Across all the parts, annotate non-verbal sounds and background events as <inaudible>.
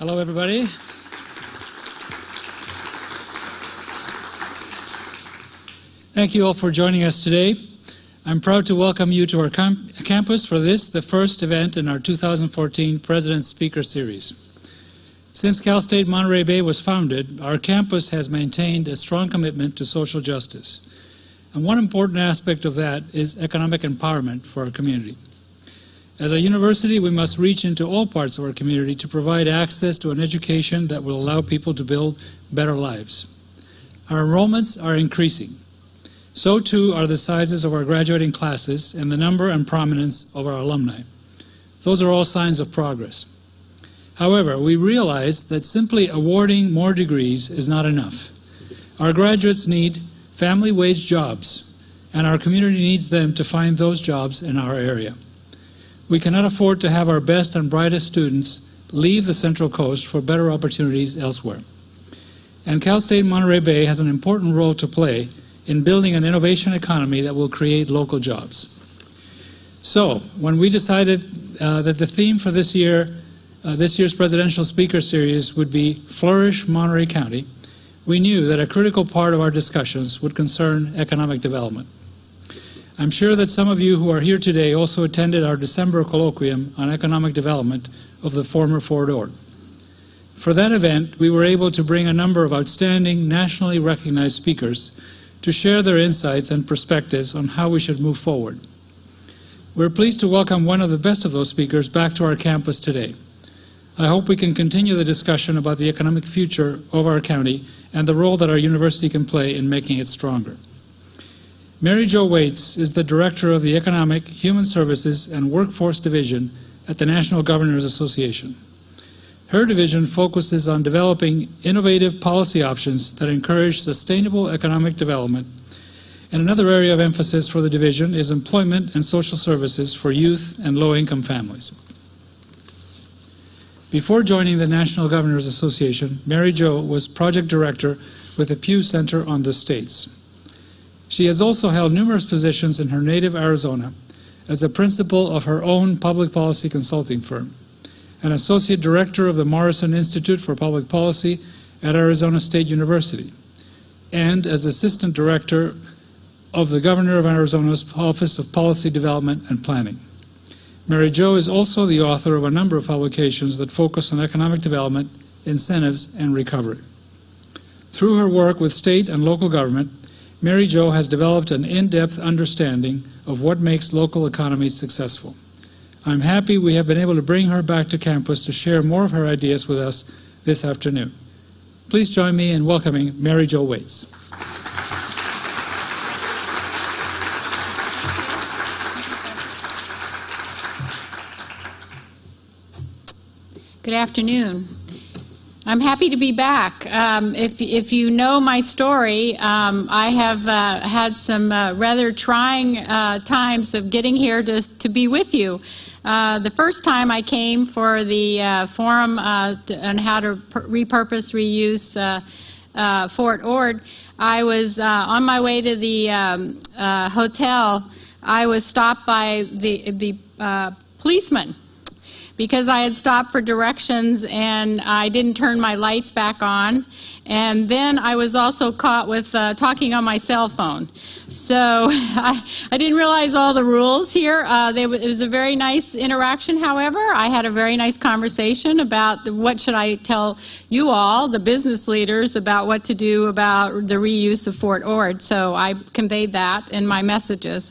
Hello, everybody. Thank you all for joining us today. I'm proud to welcome you to our camp campus for this, the first event in our 2014 President's Speaker Series. Since Cal State Monterey Bay was founded, our campus has maintained a strong commitment to social justice. And one important aspect of that is economic empowerment for our community. As a university, we must reach into all parts of our community to provide access to an education that will allow people to build better lives. Our enrollments are increasing. So too are the sizes of our graduating classes and the number and prominence of our alumni. Those are all signs of progress. However, we realize that simply awarding more degrees is not enough. Our graduates need family wage jobs, and our community needs them to find those jobs in our area. We cannot afford to have our best and brightest students leave the Central Coast for better opportunities elsewhere. And Cal State Monterey Bay has an important role to play in building an innovation economy that will create local jobs. So, when we decided uh, that the theme for this year, uh, this year's presidential speaker series would be Flourish Monterey County, we knew that a critical part of our discussions would concern economic development. I'm sure that some of you who are here today also attended our December colloquium on economic development of the former Fort Ord. For that event, we were able to bring a number of outstanding nationally recognized speakers to share their insights and perspectives on how we should move forward. We're pleased to welcome one of the best of those speakers back to our campus today. I hope we can continue the discussion about the economic future of our county and the role that our university can play in making it stronger. Mary Jo Waits is the Director of the Economic, Human Services, and Workforce Division at the National Governors Association. Her division focuses on developing innovative policy options that encourage sustainable economic development. And another area of emphasis for the division is employment and social services for youth and low-income families. Before joining the National Governors Association, Mary Jo was project director with the Pew Center on the States. She has also held numerous positions in her native Arizona as a principal of her own public policy consulting firm, an associate director of the Morrison Institute for Public Policy at Arizona State University, and as assistant director of the Governor of Arizona's Office of Policy Development and Planning. Mary Jo is also the author of a number of publications that focus on economic development, incentives, and recovery. Through her work with state and local government, Mary Jo has developed an in-depth understanding of what makes local economies successful. I'm happy we have been able to bring her back to campus to share more of her ideas with us this afternoon. Please join me in welcoming Mary Jo Waits. Good afternoon. I'm happy to be back. Um, if, if you know my story, um, I have uh, had some uh, rather trying uh, times of getting here to, to be with you. Uh, the first time I came for the uh, forum uh, on how to repurpose, reuse Fort Ord, I was on my way to the um, hotel. I was stopped by the, the policeman because I had stopped for directions and I didn't turn my lights back on. And then I was also caught with uh, talking on my cell phone. So <laughs> I, I didn't realize all the rules here. Uh, they, it was a very nice interaction, however. I had a very nice conversation about the, what should I tell you all, the business leaders, about what to do about the reuse of Fort Ord. So I conveyed that in my messages.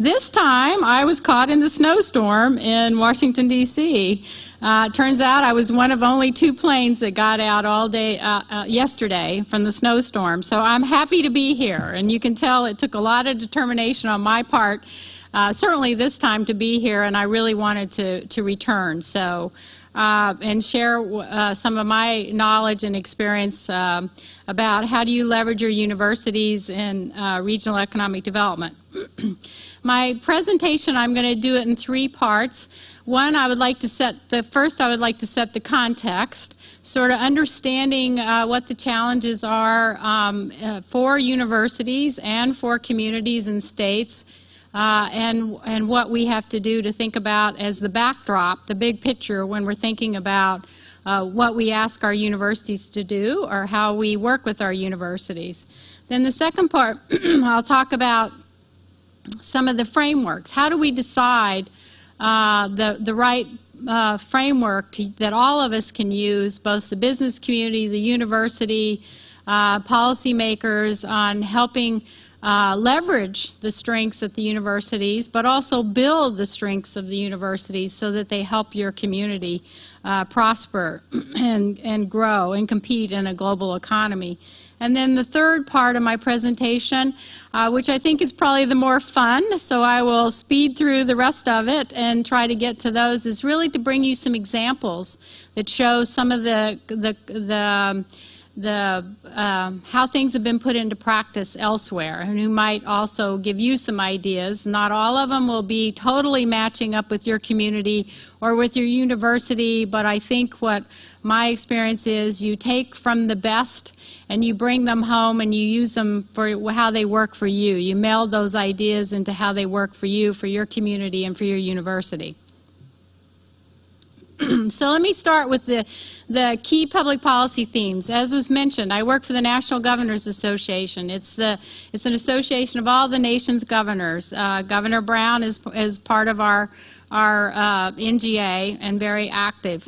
This time, I was caught in the snowstorm in Washington, D.C. Uh, turns out I was one of only two planes that got out all day uh, uh, yesterday from the snowstorm. So I'm happy to be here. And you can tell it took a lot of determination on my part, uh, certainly this time to be here, and I really wanted to, to return. So, uh, and share uh, some of my knowledge and experience um, about how do you leverage your universities in regional economic development. <clears throat> My presentation, I'm going to do it in three parts. One, I would like to set the first, I would like to set the context, sort of understanding uh, what the challenges are um, uh, for universities and for communities and states, uh, and and what we have to do to think about as the backdrop, the big picture when we're thinking about uh, what we ask our universities to do or how we work with our universities. Then the second part, <clears throat> I'll talk about some of the frameworks. How do we decide uh, the, the right uh, framework to, that all of us can use, both the business community, the university, uh, policymakers, on helping uh, leverage the strengths at the universities, but also build the strengths of the universities so that they help your community uh, prosper <clears throat> and, and grow and compete in a global economy. And then the third part of my presentation, uh, which I think is probably the more fun, so I will speed through the rest of it and try to get to those, is really to bring you some examples that show some of the, the, the um, the, um, how things have been put into practice elsewhere and who might also give you some ideas. Not all of them will be totally matching up with your community or with your university, but I think what my experience is you take from the best and you bring them home and you use them for how they work for you. You meld those ideas into how they work for you, for your community, and for your university. <clears throat> so let me start with the, the key public policy themes. As was mentioned, I work for the National Governors Association. It's, the, it's an association of all the nation's governors. Uh, Governor Brown is, is part of our, our uh, NGA and very active.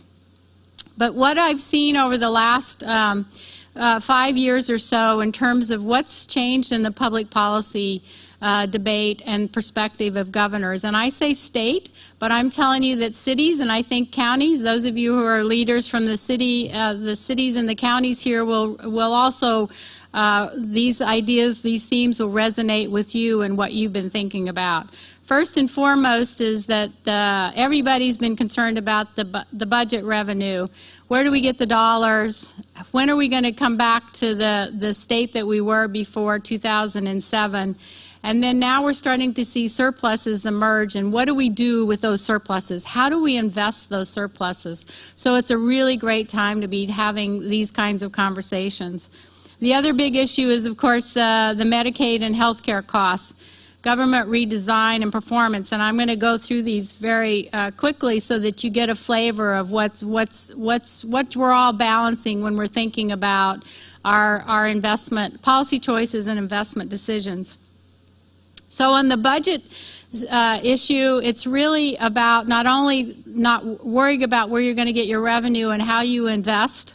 But what I've seen over the last um, uh, five years or so in terms of what's changed in the public policy uh, debate and perspective of governors. And I say state, but I'm telling you that cities and I think counties, those of you who are leaders from the city, uh, the cities and the counties here will, will also uh, these ideas, these themes will resonate with you and what you've been thinking about. First and foremost is that uh, everybody's been concerned about the, bu the budget revenue. Where do we get the dollars? When are we going to come back to the, the state that we were before 2007? And then now we're starting to see surpluses emerge, and what do we do with those surpluses? How do we invest those surpluses? So it's a really great time to be having these kinds of conversations. The other big issue is, of course, uh, the Medicaid and health care costs, government redesign and performance. And I'm going to go through these very uh, quickly so that you get a flavor of what's, what's, what's, what we're all balancing when we're thinking about our, our investment policy choices and investment decisions. So on the budget uh, issue, it's really about not only not worrying about where you're going to get your revenue and how you invest,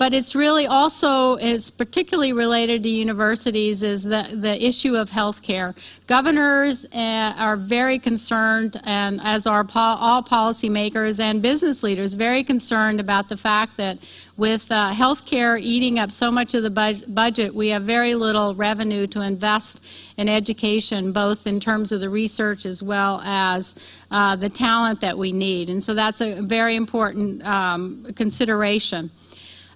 but it's really also is particularly related to universities is the, the issue of health care. Governors uh, are very concerned, and as are po all policymakers and business leaders, very concerned about the fact that with uh, health care eating up so much of the bu budget, we have very little revenue to invest in education, both in terms of the research as well as uh, the talent that we need. And so that's a very important um, consideration.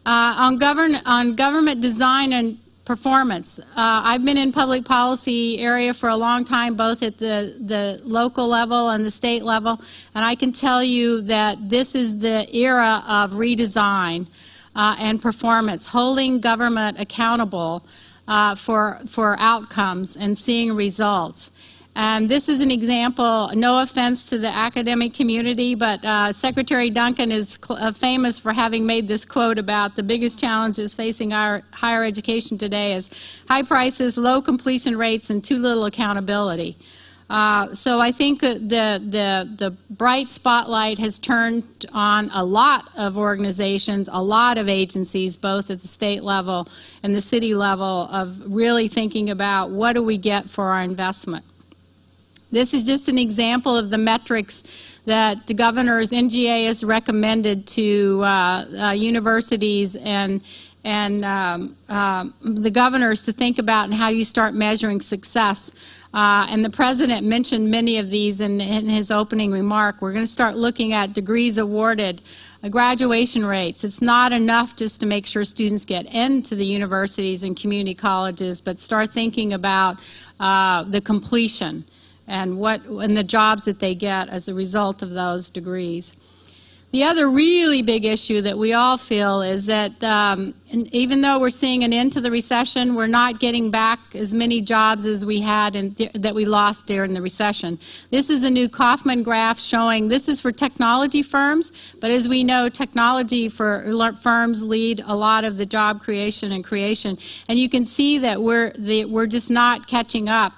Uh, on, govern on government design and performance. Uh, I've been in public policy area for a long time, both at the, the local level and the state level, and I can tell you that this is the era of redesign uh, and performance, holding government accountable uh, for, for outcomes and seeing results. And this is an example, no offense to the academic community, but uh, Secretary Duncan is uh, famous for having made this quote about the biggest challenges facing our higher education today is high prices, low completion rates, and too little accountability. Uh, so I think the, the, the bright spotlight has turned on a lot of organizations, a lot of agencies, both at the state level and the city level, of really thinking about what do we get for our investment. This is just an example of the metrics that the governor's NGA has recommended to uh, uh, universities and and um, uh, the governors to think about and how you start measuring success. Uh, and the president mentioned many of these in, in his opening remark. We're going to start looking at degrees awarded, uh, graduation rates. It's not enough just to make sure students get into the universities and community colleges, but start thinking about uh, the completion and what and the jobs that they get as a result of those degrees. The other really big issue that we all feel is that um, even though we're seeing an end to the recession, we're not getting back as many jobs as we had in, that we lost during the recession. This is a new Kauffman graph showing this is for technology firms, but as we know, technology for firms lead a lot of the job creation and creation. And you can see that we're, the, we're just not catching up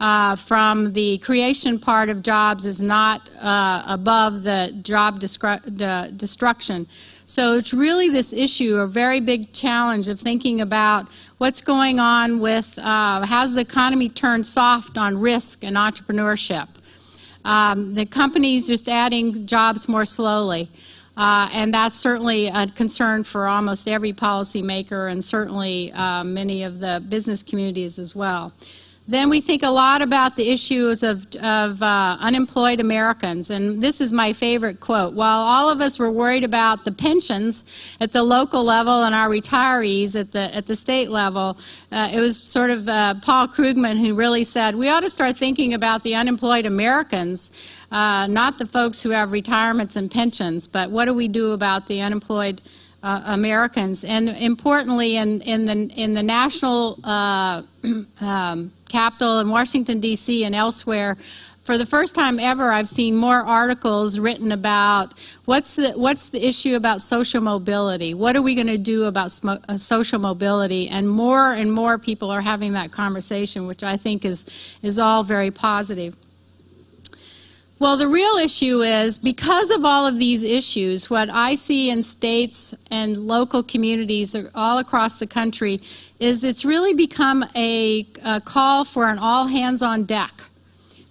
uh, from the creation part of jobs is not uh, above the job destruction. So it's really this issue, a very big challenge of thinking about what's going on with, uh, has the economy turned soft on risk and entrepreneurship? Um, the companies just adding jobs more slowly. Uh, and that's certainly a concern for almost every policymaker and certainly uh, many of the business communities as well. Then we think a lot about the issues of, of uh, unemployed Americans, and this is my favorite quote. While all of us were worried about the pensions at the local level and our retirees at the, at the state level, uh, it was sort of uh, Paul Krugman who really said, we ought to start thinking about the unemployed Americans, uh, not the folks who have retirements and pensions, but what do we do about the unemployed uh, Americans. And importantly, in, in, the, in the national uh, <clears throat> um, capital in Washington, D.C. and elsewhere, for the first time ever, I've seen more articles written about what's the, what's the issue about social mobility? What are we going to do about uh, social mobility? And more and more people are having that conversation, which I think is, is all very positive. Well, the real issue is because of all of these issues, what I see in states and local communities all across the country is it's really become a, a call for an all hands on deck.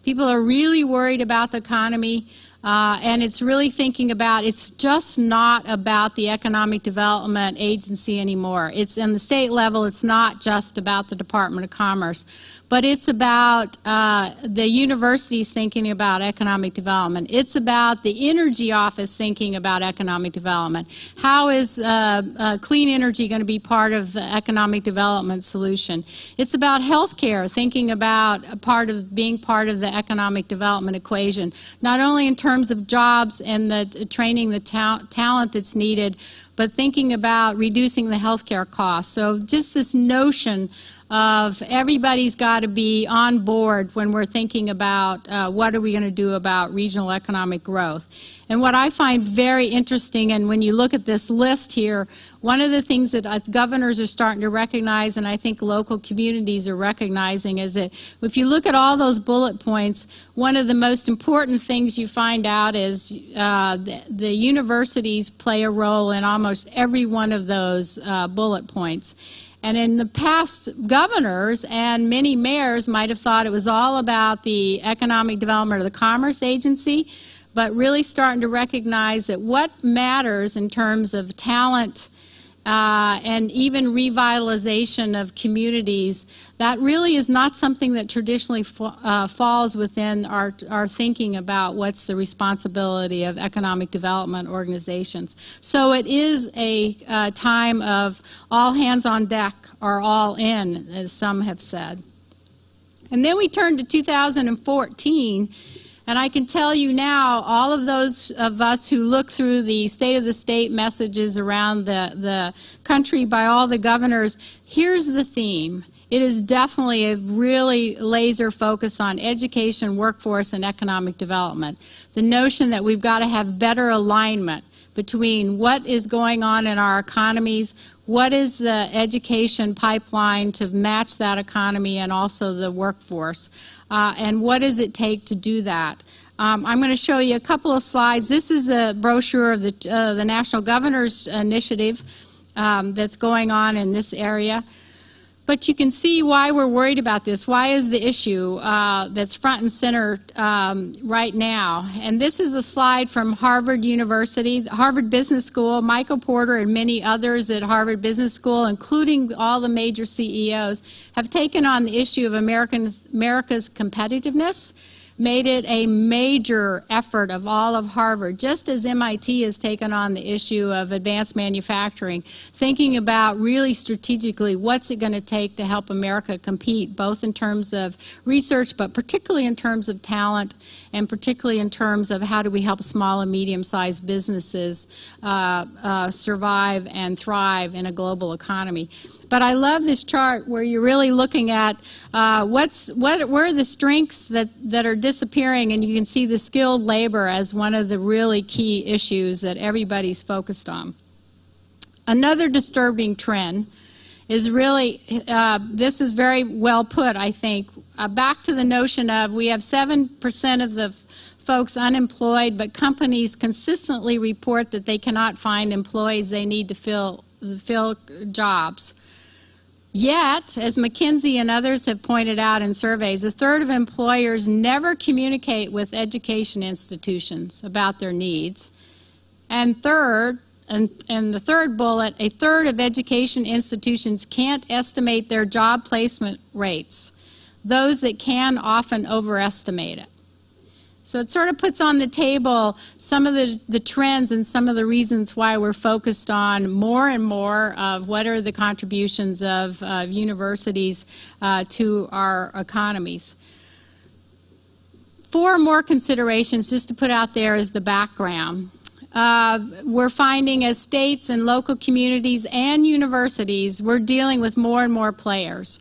People are really worried about the economy. Uh, and it's really thinking about it's just not about the economic development agency anymore. It's in the state level. It's not just about the Department of Commerce, but it's about uh, the universities thinking about economic development. It's about the energy office thinking about economic development. How is uh, uh clean energy going to be part of the economic development solution? It's about healthcare, thinking about part of being part of the economic development equation, not only in terms of jobs and the training the ta talent that's needed, but thinking about reducing the healthcare costs. So just this notion of everybody's got to be on board when we're thinking about uh, what are we going to do about regional economic growth. And what I find very interesting, and when you look at this list here, one of the things that uh, governors are starting to recognize, and I think local communities are recognizing, is that if you look at all those bullet points, one of the most important things you find out is uh, the, the, universities play a role in almost every one of those uh, bullet points. And in the past, governors and many mayors might have thought it was all about the economic development of the Commerce Agency but really starting to recognize that what matters in terms of talent uh, and even revitalization of communities, that really is not something that traditionally uh, falls within our, our thinking about what's the responsibility of economic development organizations. So it is a uh, time of all hands on deck or all in, as some have said. And then we turn to 2014 and I can tell you now, all of those of us who look through the State of the State messages around the, the country by all the governors, here's the theme. It is definitely a really laser focus on education, workforce, and economic development. The notion that we've got to have better alignment between what is going on in our economies, what is the education pipeline to match that economy and also the workforce, uh, and what does it take to do that. Um, I'm going to show you a couple of slides. This is a brochure of the, uh, the National Governor's Initiative um, that's going on in this area. But you can see why we're worried about this. Why is the issue uh, that's front and center um, right now? And this is a slide from Harvard University, Harvard Business School. Michael Porter and many others at Harvard Business School, including all the major CEOs, have taken on the issue of Americans, America's competitiveness made it a major effort of all of Harvard, just as MIT has taken on the issue of advanced manufacturing, thinking about really strategically what's it going to take to help America compete, both in terms of research, but particularly in terms of talent, and particularly in terms of how do we help small and medium-sized businesses uh, uh, survive and thrive in a global economy. But I love this chart where you're really looking at uh, what's what where are the strengths that that are disappearing, and you can see the skilled labor as one of the really key issues that everybody's focused on. Another disturbing trend is really, uh, this is very well put, I think. Uh, back to the notion of we have 7% of the folks unemployed, but companies consistently report that they cannot find employees they need to fill, fill jobs. Yet, as McKinsey and others have pointed out in surveys, a third of employers never communicate with education institutions about their needs. And third, and, and, the third bullet, a third of education institutions can't estimate their job placement rates. Those that can often overestimate it. So it sort of puts on the table some of the, the trends and some of the reasons why we're focused on more and more of what are the contributions of universities uh, to our economies. Four more considerations just to put out there as the background. Uh, we're finding as states and local communities and universities, we're dealing with more and more players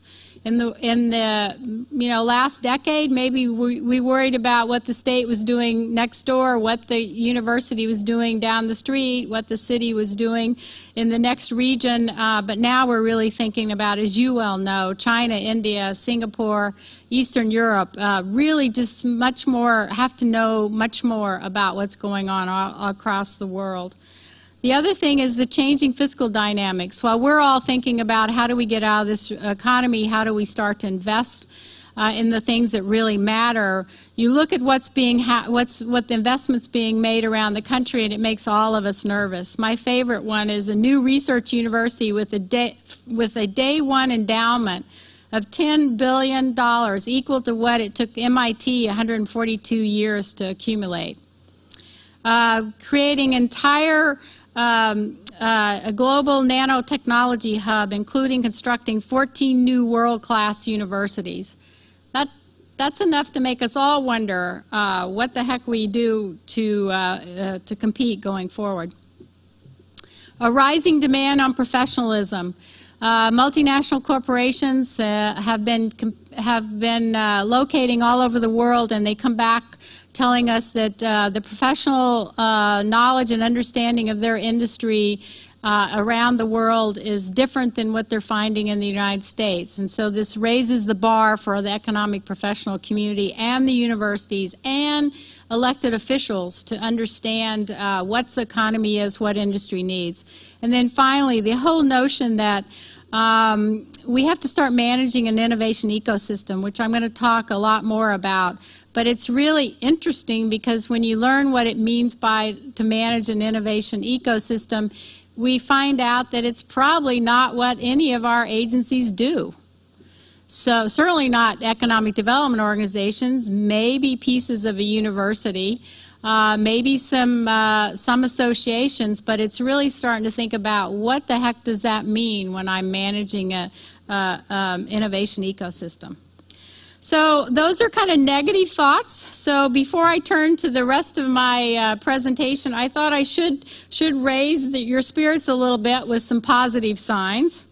in the in the you know last decade maybe we, we worried about what the state was doing next door what the university was doing down the street what the city was doing in the next region. Uh, but now we're really thinking about as you well know China India Singapore Eastern Europe. Uh, really just much more have to know much more about what's going on all, across the world the other thing is the changing fiscal dynamics. While we're all thinking about how do we get out of this economy, how do we start to invest uh, in the things that really matter, you look at what's being what's what the investments being made around the country, and it makes all of us nervous. My favorite one is a new research university with a day with a day one endowment of $10 billion, equal to what it took MIT 142 years to accumulate. Uh, creating entire um, uh, a global nanotechnology hub, including constructing 14 new world-class universities. That, that's enough to make us all wonder uh, what the heck we do to, uh, uh to compete going forward. A rising demand on professionalism. Uh, multinational corporations uh, have been have been locating all over the world, and they come back telling us that uh, the professional uh, knowledge and understanding of their industry uh, around the world is different than what they're finding in the United States. And so this raises the bar for the economic professional community and the universities and elected officials to understand uh, what the economy is, what industry needs. And then finally, the whole notion that um, we have to start managing an innovation ecosystem, which I'm going to talk a lot more about. But it's really interesting because when you learn what it means by to manage an innovation ecosystem, we find out that it's probably not what any of our agencies do. So certainly not economic development organizations, maybe pieces of a university, uh, maybe some uh, some associations, but it's really starting to think about what the heck does that mean when I'm managing a, a um, innovation ecosystem. So those are kind of negative thoughts. So before I turn to the rest of my uh, presentation, I thought I should should raise the, your spirits a little bit with some positive signs.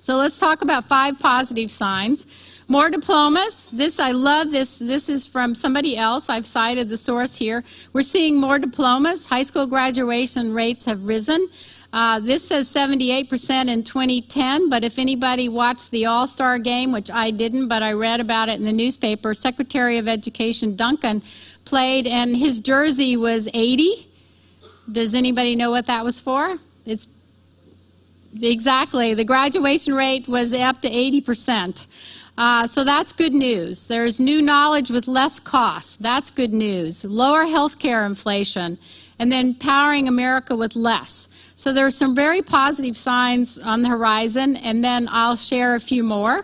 So let's talk about five positive signs. More diplomas. This, I love this. This is from somebody else. I've cited the source here. We're seeing more diplomas. High school graduation rates have risen. Uh, this says 78% in 2010, but if anybody watched the All-Star game, which I didn't, but I read about it in the newspaper, Secretary of Education Duncan played, and his jersey was 80. Does anybody know what that was for? It's exactly the graduation rate was up to 80 percent. Uh, so that's good news. There's new knowledge with less cost. That's good news. Lower health care inflation, and then powering America with less. So there are some very positive signs on the horizon, and then I'll share a few more.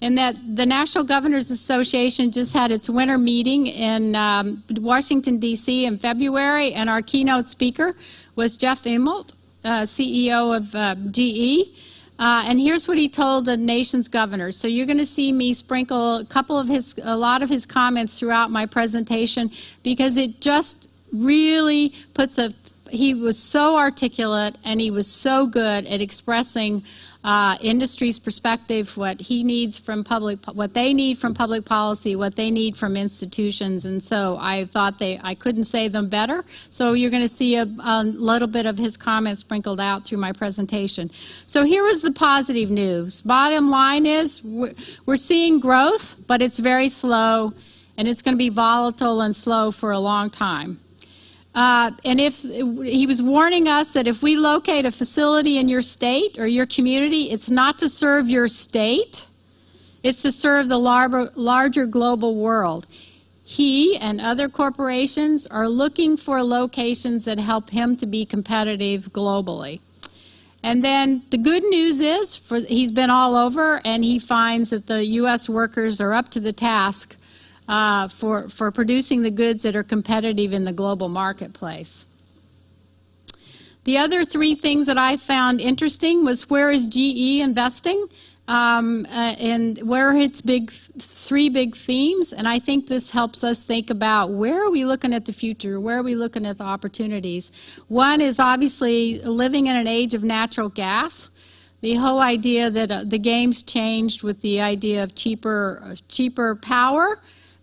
in that the National Governors Association just had its winter meeting in um, Washington, D.C. in February, and our keynote speaker was Jeff Immelt, uh, CEO of uh, GE. Uh, and here's what he told the nation's governors. So you're going to see me sprinkle a couple of his, a lot of his comments throughout my presentation because it just really puts a he was so articulate and he was so good at expressing uh, industry's perspective, what he needs from public, what they need from public policy, what they need from institutions, and so I thought they, I couldn't say them better. So you're going to see a, a little bit of his comments sprinkled out through my presentation. So here was the positive news. Bottom line is we're seeing growth, but it's very slow, and it's going to be volatile and slow for a long time. Uh, and if he was warning us that if we locate a facility in your state or your community, it's not to serve your state, it's to serve the larger, larger global world. He and other corporations are looking for locations that help him to be competitive globally. And then the good news is for, he's been all over and he finds that the U.S. workers are up to the task uh, for, for producing the goods that are competitive in the global marketplace. The other three things that I found interesting was where is GE investing um, uh, and where are its big three big themes. And I think this helps us think about where are we looking at the future, where are we looking at the opportunities. One is obviously living in an age of natural gas. The whole idea that uh, the game's changed with the idea of cheaper, uh, cheaper power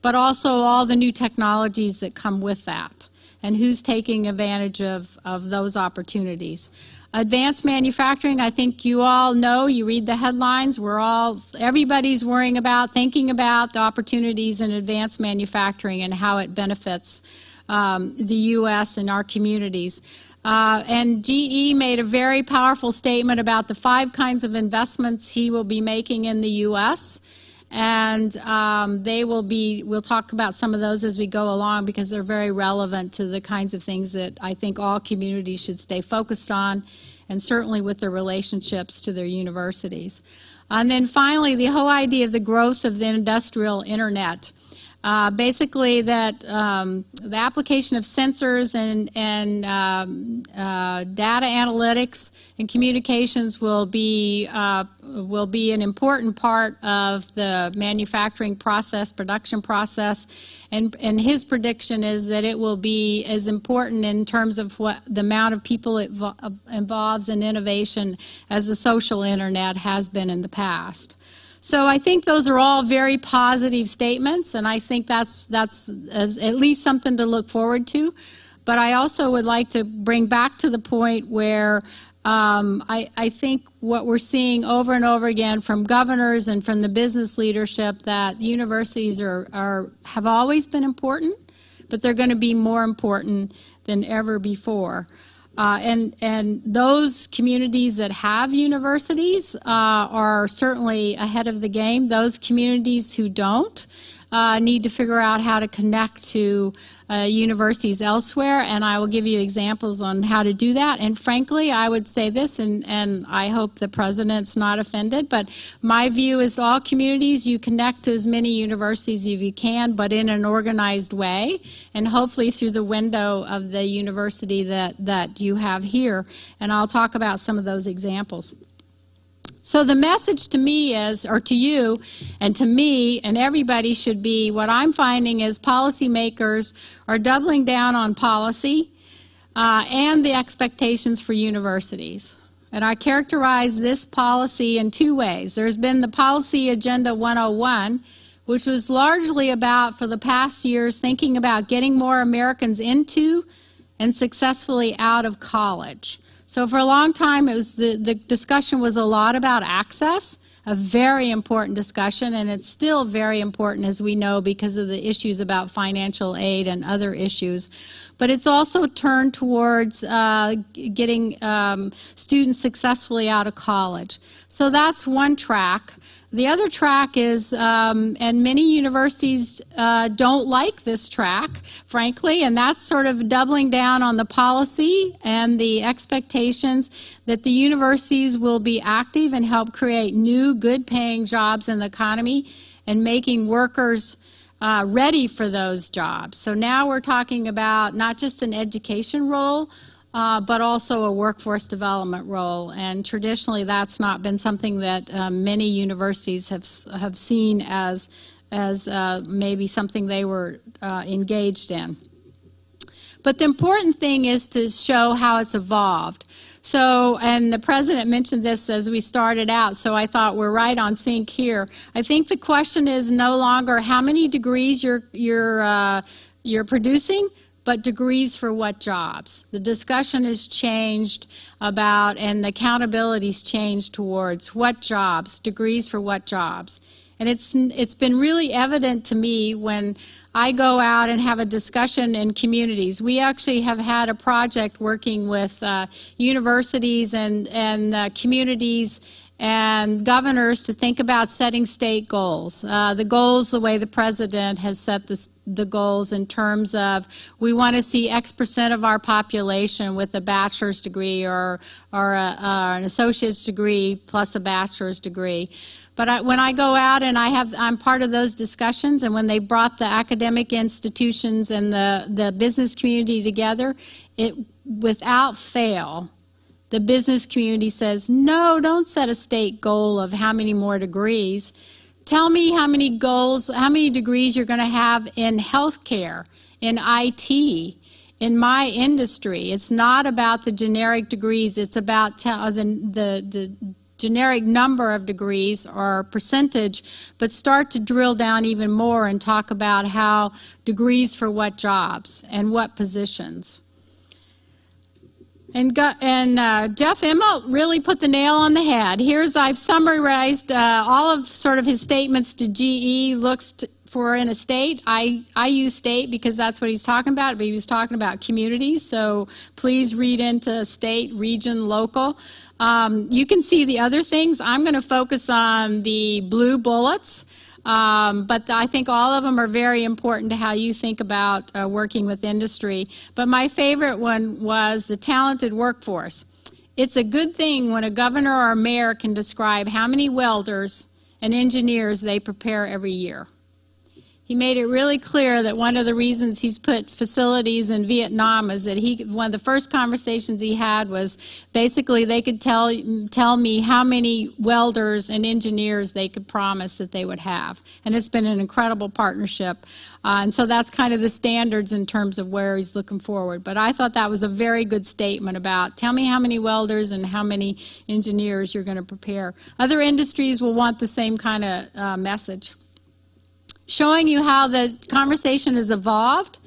but also all the new technologies that come with that and who's taking advantage of, of those opportunities. Advanced manufacturing, I think you all know, you read the headlines, we're all, everybody's worrying about, thinking about the opportunities in advanced manufacturing and how it benefits um, the U.S. and our communities. Uh, and GE made a very powerful statement about the five kinds of investments he will be making in the U.S and um, they will be, we'll talk about some of those as we go along because they're very relevant to the kinds of things that I think all communities should stay focused on, and certainly with their relationships to their universities. And then finally, the whole idea of the growth of the industrial internet. Uh, basically, that um, the application of sensors and, and um, uh, data analytics and communications will be uh, will be an important part of the manufacturing process, production process, and and his prediction is that it will be as important in terms of what the amount of people it involves in innovation as the social internet has been in the past. So I think those are all very positive statements, and I think that's that's at least something to look forward to. But I also would like to bring back to the point where um, I, I, think what we're seeing over and over again from governors and from the business leadership that universities are, are have always been important, but they're going to be more important than ever before. Uh, and, and those communities that have universities uh, are certainly ahead of the game. Those communities who don't uh, need to figure out how to connect to uh, universities elsewhere, and I will give you examples on how to do that. And frankly, I would say this, and, and I hope the President's not offended, but my view is all communities, you connect to as many universities as you can, but in an organized way, and hopefully through the window of the university that, that you have here. And I'll talk about some of those examples. So the message to me is, or to you and to me and everybody should be, what I'm finding is policymakers are doubling down on policy uh, and the expectations for universities. And I characterize this policy in two ways. There's been the Policy Agenda 101, which was largely about, for the past years, thinking about getting more Americans into and successfully out of college. So for a long time, it was the, the discussion was a lot about access, a very important discussion, and it's still very important, as we know, because of the issues about financial aid and other issues. But it's also turned towards uh, getting um, students successfully out of college. So that's one track. The other track is, um, and many universities uh, don't like this track, frankly, and that's sort of doubling down on the policy and the expectations that the universities will be active and help create new, good-paying jobs in the economy and making workers uh, ready for those jobs. So now we're talking about not just an education role, uh, but also a workforce development role. And traditionally, that's not been something that um, many universities have have seen as as uh, maybe something they were uh, engaged in. But the important thing is to show how it's evolved. So, and the president mentioned this as we started out, so I thought we're right on sync here. I think the question is no longer how many degrees you're you're uh, you're producing, but degrees for what jobs? The discussion has changed about, and the accountability's changed towards what jobs, degrees for what jobs. And it's, it's been really evident to me when I go out and have a discussion in communities. We actually have had a project working with uh, universities and, and uh, communities and governors to think about setting state goals. Uh, the goals, the way the president has set the, the goals in terms of we want to see X percent of our population with a bachelor's degree or, or a, uh, an associate's degree plus a bachelor's degree. But I, when I go out and I have, I'm part of those discussions, and when they brought the academic institutions and the, the business community together, it, without fail, the business community says, no, don't set a state goal of how many more degrees. Tell me how many goals, how many degrees you're going to have in healthcare, in IT, in my industry. It's not about the generic degrees. It's about uh, the, the, the generic number of degrees or percentage, but start to drill down even more and talk about how degrees for what jobs and what positions. And, and uh, Jeff Immelt really put the nail on the head. Here's, I've summarized uh, all of sort of his statements to GE, looks for in a state. I, I use state because that's what he's talking about, but he was talking about communities, so please read into state, region, local. Um, you can see the other things. I'm going to focus on the blue bullets. Um, but I think all of them are very important to how you think about uh, working with industry. But my favorite one was the talented workforce. It's a good thing when a governor or a mayor can describe how many welders and engineers they prepare every year. He made it really clear that one of the reasons he's put facilities in Vietnam is that he one of the first conversations he had was basically they could tell tell me how many welders and engineers they could promise that they would have, and it's been an incredible partnership. Uh, and so that's kind of the standards in terms of where he's looking forward. But I thought that was a very good statement about tell me how many welders and how many engineers you're going to prepare. Other industries will want the same kind of uh, message showing you how the conversation has evolved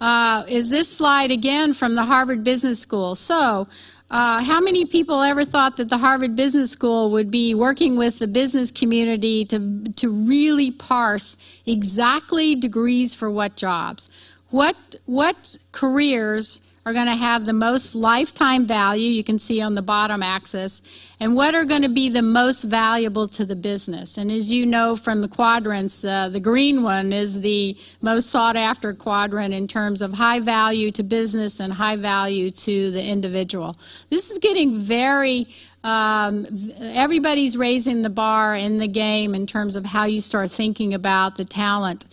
uh, is this slide again from the Harvard Business School. So, uh, how many people ever thought that the Harvard Business School would be working with the business community to, to really parse exactly degrees for what jobs? What, what careers are going to have the most lifetime value, you can see on the bottom axis, and what are going to be the most valuable to the business. And as you know from the quadrants, uh, the green one is the most sought after quadrant in terms of high value to business and high value to the individual. This is getting very um, everybody's raising the bar in the game in terms of how you start thinking about the talent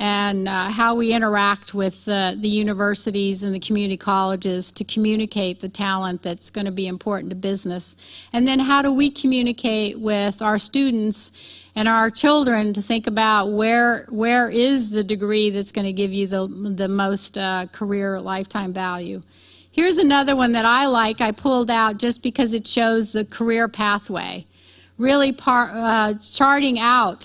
and uh, how we interact with uh, the universities and the community colleges to communicate the talent that's going to be important to business. And then how do we communicate with our students and our children to think about where where is the degree that's going to give you the, the most uh, career lifetime value. Here's another one that I like. I pulled out just because it shows the career pathway. Really par, uh, charting out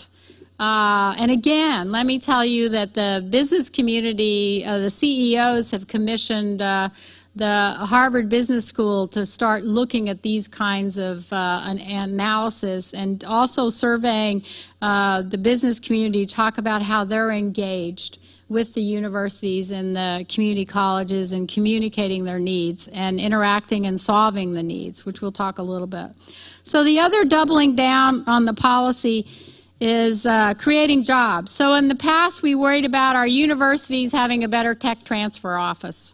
uh, and again, let me tell you that the business community, uh, the CEOs have commissioned uh, the Harvard Business School to start looking at these kinds of uh, an analysis and also surveying uh, the business community, to talk about how they're engaged with the universities and the community colleges and communicating their needs and interacting and solving the needs, which we'll talk a little bit. So the other doubling down on the policy is uh, creating jobs. So in the past, we worried about our universities having a better tech transfer office.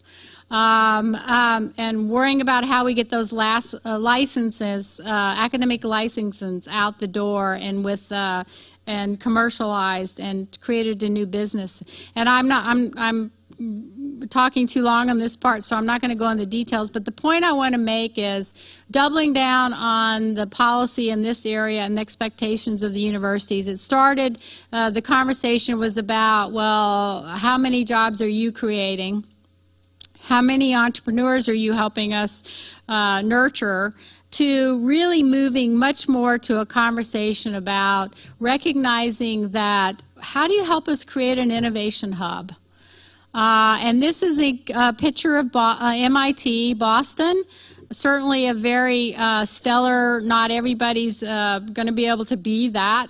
Um, um, and worrying about how we get those last, uh, licenses, uh, academic licenses out the door and with uh, and commercialized and created a new business. And I'm not I'm I'm talking too long on this part, so I'm not going to go into details. But the point I want to make is doubling down on the policy in this area and the expectations of the universities. It started, uh, the conversation was about, well, how many jobs are you creating? How many entrepreneurs are you helping us uh, nurture? to really moving much more to a conversation about recognizing that how do you help us create an innovation hub? Uh, and this is a, picture of Bo uh, MIT, Boston. Certainly a very uh, stellar, not everybody's uh, going to be able to be that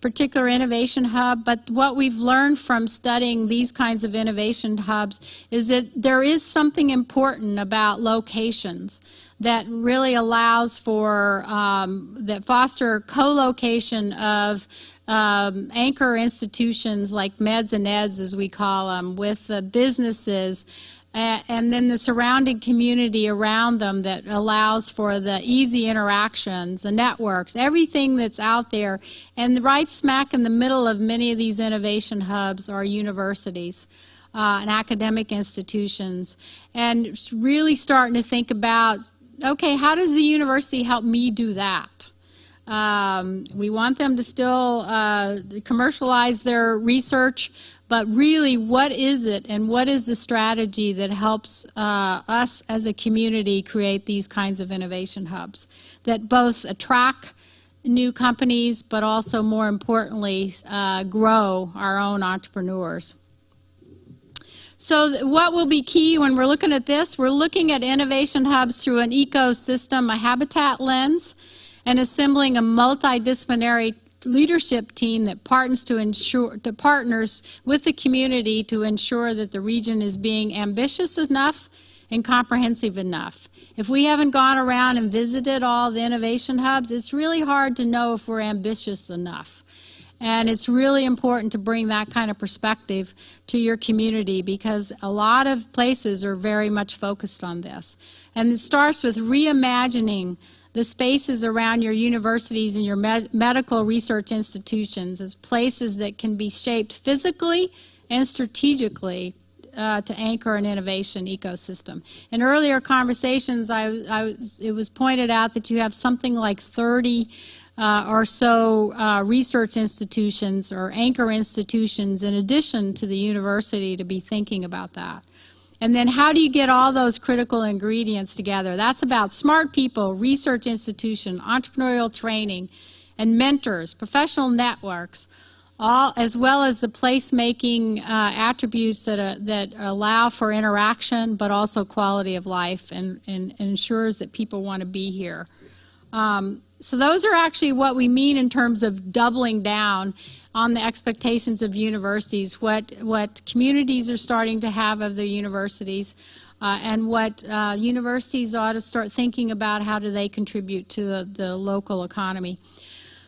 particular innovation hub, but what we've learned from studying these kinds of innovation hubs is that there is something important about locations that really allows for, um, that foster co-location of um, anchor institutions like meds and eds, as we call them, with the businesses and then the surrounding community around them that allows for the easy interactions, the networks, everything that's out there. And right smack in the middle of many of these innovation hubs are universities. Uh, and academic institutions, and really starting to think about, okay, how does the university help me do that? Um, we want them to still uh, commercialize their research, but really, what is it and what is the strategy that helps uh, us as a community create these kinds of innovation hubs that both attract new companies, but also, more importantly, uh, grow our own entrepreneurs? So what will be key when we're looking at this? We're looking at innovation hubs through an ecosystem, a habitat lens, and assembling a multidisciplinary leadership team that partners to ensure partners with the community to ensure that the region is being ambitious enough and comprehensive enough. If we haven't gone around and visited all the innovation hubs, it's really hard to know if we're ambitious enough. And it's really important to bring that kind of perspective to your community because a lot of places are very much focused on this. And it starts with reimagining the spaces around your universities and your med medical research institutions as places that can be shaped physically and strategically uh, to anchor an innovation ecosystem. In earlier conversations, I, I, it was pointed out that you have something like 30 uh, or so uh, research institutions or anchor institutions in addition to the university to be thinking about that. And then how do you get all those critical ingredients together? That's about smart people, research institution, entrepreneurial training, and mentors, professional networks, all as well as the placemaking uh, attributes that, uh, that allow for interaction but also quality of life and, and, and ensures that people want to be here. Um, so those are actually what we mean in terms of doubling down on the expectations of universities, what, what communities are starting to have of their universities, uh, and what uh, universities ought to start thinking about how do they contribute to the, the local economy.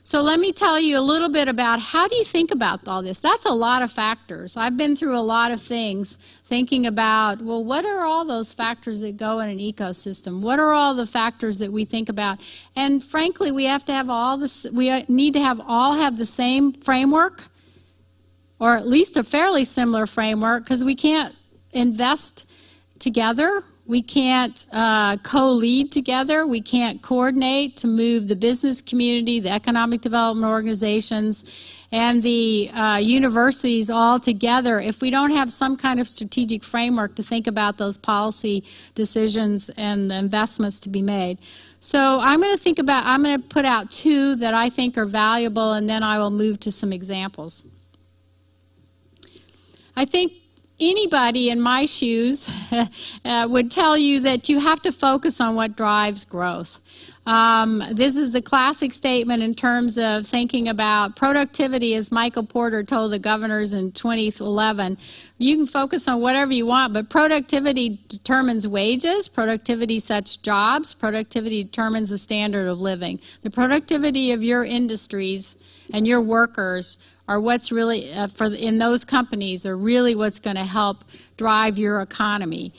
So let me tell you a little bit about how do you think about all this. That's a lot of factors. I've been through a lot of things thinking about, well, what are all those factors that go in an ecosystem? What are all the factors that we think about? And frankly, we have to have all this, we need to have all have the same framework or at least a fairly similar framework because we can't invest together we can't uh, co-lead together. We can't coordinate to move the business community, the economic development organizations, and the uh, universities all together if we don't have some kind of strategic framework to think about those policy decisions and the investments to be made. So I'm going to think about, I'm going to put out two that I think are valuable, and then I will move to some examples. I think anybody in my shoes <laughs> uh, would tell you that you have to focus on what drives growth. Um, this is the classic statement in terms of thinking about productivity, as Michael Porter told the governors in 2011. You can focus on whatever you want, but productivity determines wages, productivity sets jobs, productivity determines the standard of living. The productivity of your industries and your workers are what's really, uh, for in those companies, are really what's going to help drive your economy.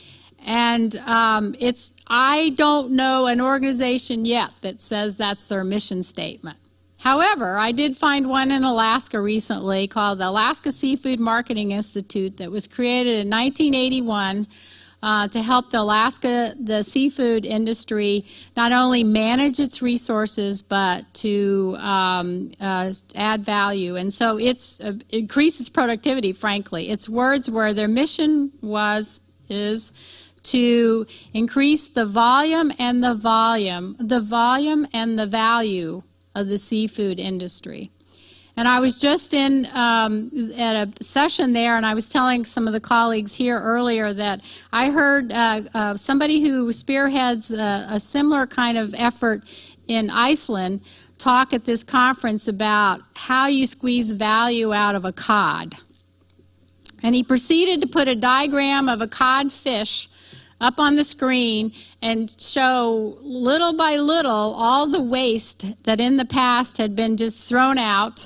And um, it's, I don't know an organization yet that says that's their mission statement. However, I did find one in Alaska recently called the Alaska Seafood Marketing Institute that was created in 1981 uh, to help the Alaska, the seafood industry, not only manage its resources, but to um, uh, add value. And so it's uh, increases productivity, frankly. Its words where their mission was, is, to increase the volume and the volume, the volume and the value of the seafood industry. And I was just in um, at a session there, and I was telling some of the colleagues here earlier that I heard uh, uh, somebody who spearheads a, a similar kind of effort in Iceland talk at this conference about how you squeeze value out of a cod. And he proceeded to put a diagram of a cod fish up on the screen and show little by little all the waste that in the past had been just thrown out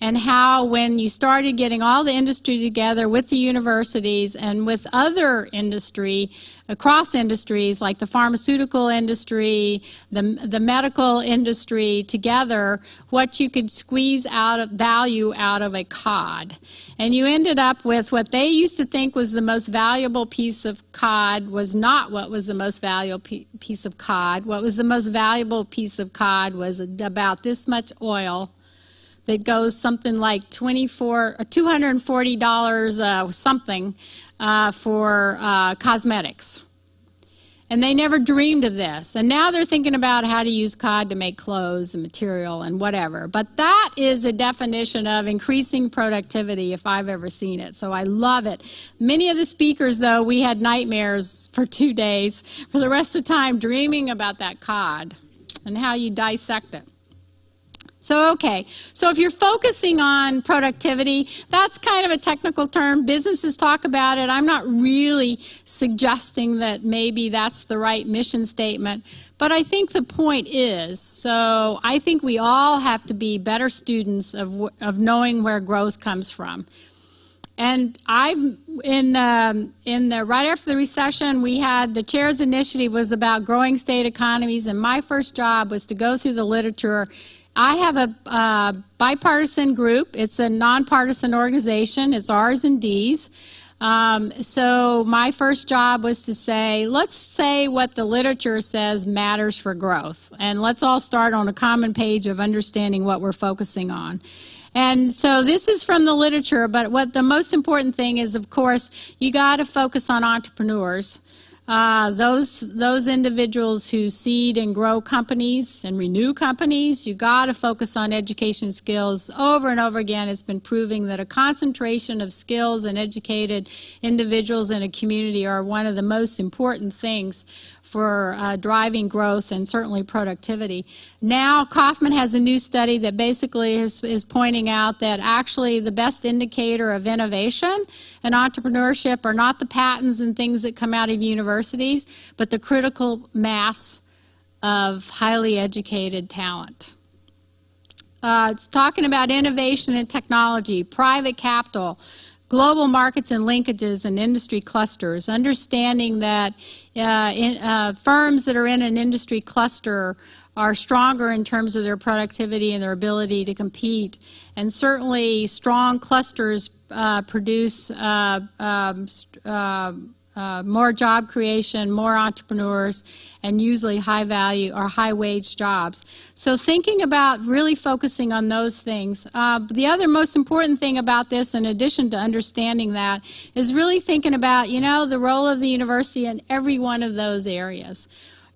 and how when you started getting all the industry together with the universities and with other industry, across industries like the pharmaceutical industry, the, the medical industry together, what you could squeeze out of value out of a cod. And you ended up with what they used to think was the most valuable piece of cod was not what was the most valuable piece of cod. What was the most valuable piece of cod was about this much oil that goes something like 24 $240 uh, something uh, for uh, cosmetics. And they never dreamed of this. And now they're thinking about how to use cod to make clothes and material and whatever. But that is the definition of increasing productivity if I've ever seen it. So I love it. Many of the speakers, though, we had nightmares for two days for the rest of the time dreaming about that cod and how you dissect it. So, okay. So if you're focusing on productivity, that's kind of a technical term. Businesses talk about it. I'm not really suggesting that maybe that's the right mission statement. But I think the point is, so I think we all have to be better students of, of knowing where growth comes from. And I've in um, in the right after the recession, we had the chairs initiative was about growing state economies, and my first job was to go through the literature I have a uh, bipartisan group. It's a nonpartisan organization. It's R's and D's. Um, so my first job was to say, let's say what the literature says matters for growth, and let's all start on a common page of understanding what we're focusing on. And so this is from the literature, but what the most important thing is, of course, you got to focus on entrepreneurs. Uh, those those individuals who seed and grow companies and renew companies, you got to focus on education skills. Over and over again, it's been proving that a concentration of skills and educated individuals in a community are one of the most important things for uh, driving growth and certainly productivity. Now, Kauffman has a new study that basically is, is pointing out that actually the best indicator of innovation and entrepreneurship are not the patents and things that come out of universities, but the critical mass of highly educated talent. Uh, it's talking about innovation and technology, private capital, global markets and linkages and industry clusters, understanding that uh, in, uh, firms that are in an industry cluster are stronger in terms of their productivity and their ability to compete. And certainly strong clusters uh, produce uh, um, uh, more job creation, more entrepreneurs, and usually high value or high wage jobs. So thinking about really focusing on those things. Uh, the other most important thing about this, in addition to understanding that, is really thinking about, you know, the role of the university in every one of those areas.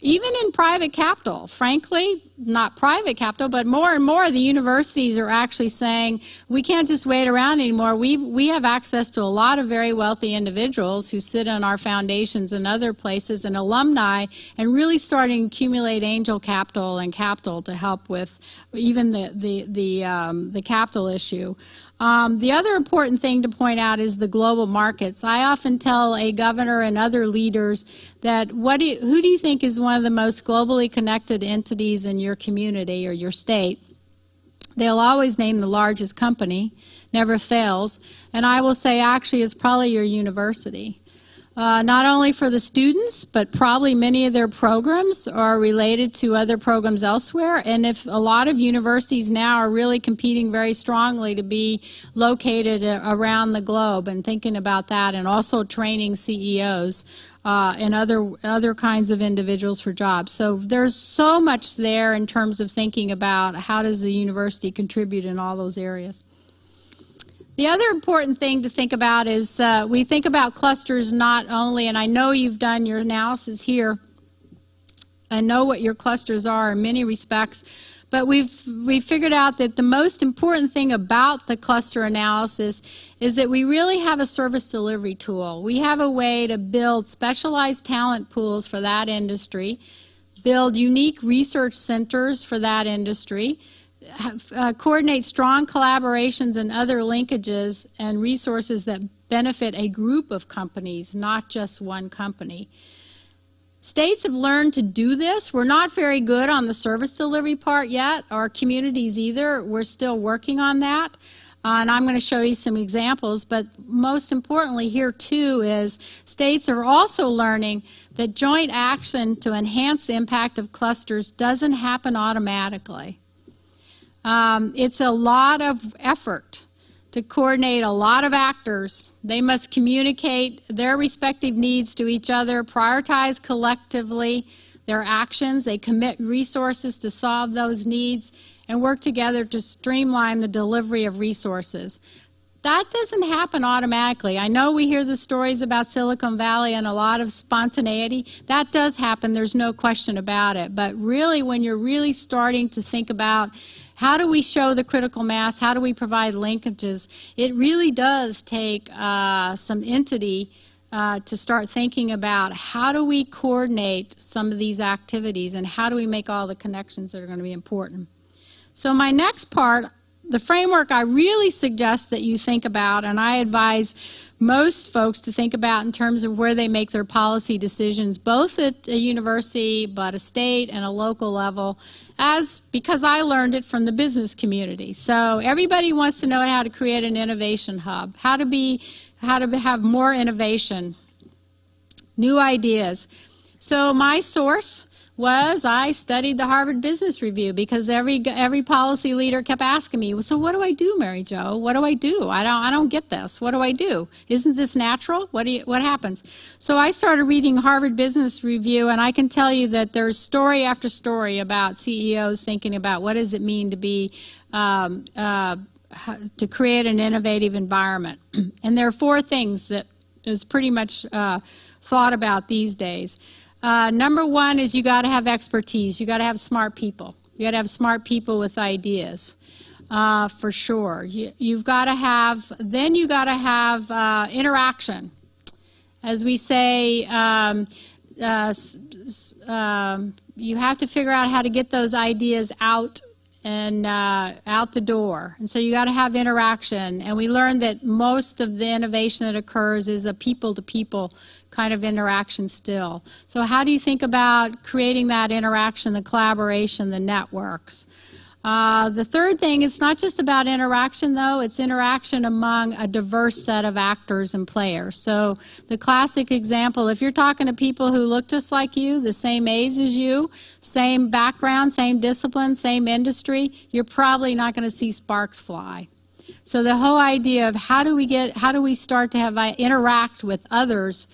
Even in private capital, frankly, not private capital, but more and more the universities are actually saying we can't just wait around anymore. We we have access to a lot of very wealthy individuals who sit on our foundations and other places and alumni and really starting to accumulate angel capital and capital to help with even the the the um, the capital issue. Um, the other important thing to point out is the global markets. I often tell a governor and other leaders that what do you, who do you think is one of the most globally connected entities in your community or your state? They'll always name the largest company, never fails, and I will say actually it's probably your university uh, not only for the students, but probably many of their programs are related to other programs elsewhere. And if a lot of universities now are really competing very strongly to be located around the globe and thinking about that and also training CEOs uh, and other other kinds of individuals for jobs. So there's so much there in terms of thinking about how does the university contribute in all those areas. The other important thing to think about is uh, we think about clusters not only, and I know you've done your analysis here and know what your clusters are in many respects, but we've we figured out that the most important thing about the cluster analysis is that we really have a service delivery tool. We have a way to build specialized talent pools for that industry, build unique research centers for that industry, uh, coordinate strong collaborations and other linkages and resources that benefit a group of companies, not just one company. States have learned to do this. We're not very good on the service delivery part yet, or communities either. We're still working on that. Uh, and I'm going to show you some examples, but most importantly here too is states are also learning that joint action to enhance the impact of clusters doesn't happen automatically. Um, it's a lot of effort to coordinate a lot of actors. They must communicate their respective needs to each other, prioritize collectively their actions, they commit resources to solve those needs, and work together to streamline the delivery of resources. That doesn't happen automatically. I know we hear the stories about Silicon Valley and a lot of spontaneity. That does happen, there's no question about it. But really, when you're really starting to think about how do we show the critical mass? How do we provide linkages? It really does take uh, some entity uh, to start thinking about how do we coordinate some of these activities and how do we make all the connections that are going to be important. So my next part, the framework I really suggest that you think about, and I advise most folks to think about in terms of where they make their policy decisions, both at a university, but a state and a local level, as because I learned it from the business community. So everybody wants to know how to create an innovation hub, how to be, how to have more innovation, new ideas. So my source was I studied the Harvard Business Review because every every policy leader kept asking me, "So what do I do, Mary Jo? What do I do? I don't I don't get this. What do I do? Isn't this natural? What do you, what happens?" So I started reading Harvard Business Review, and I can tell you that there's story after story about CEOs thinking about what does it mean to be um, uh, to create an innovative environment. <clears throat> and there are four things that is pretty much uh, thought about these days. Uh, number one is you got to have expertise. You got to have smart people. You got to have smart people with ideas, uh, for sure. You, have got to have. Then you got to have uh, interaction. As we say, um, uh, um, you have to figure out how to get those ideas out and uh, out the door. And so you got to have interaction. And we learned that most of the innovation that occurs is a people-to-people kind of interaction still. So how do you think about creating that interaction, the collaboration, the networks? Uh, the third thing, it's not just about interaction though, it's interaction among a diverse set of actors and players. So the classic example, if you're talking to people who look just like you, the same age as you, same background, same discipline, same industry, you're probably not going to see sparks fly. So the whole idea of how do we get, how do we start to have uh, interact with others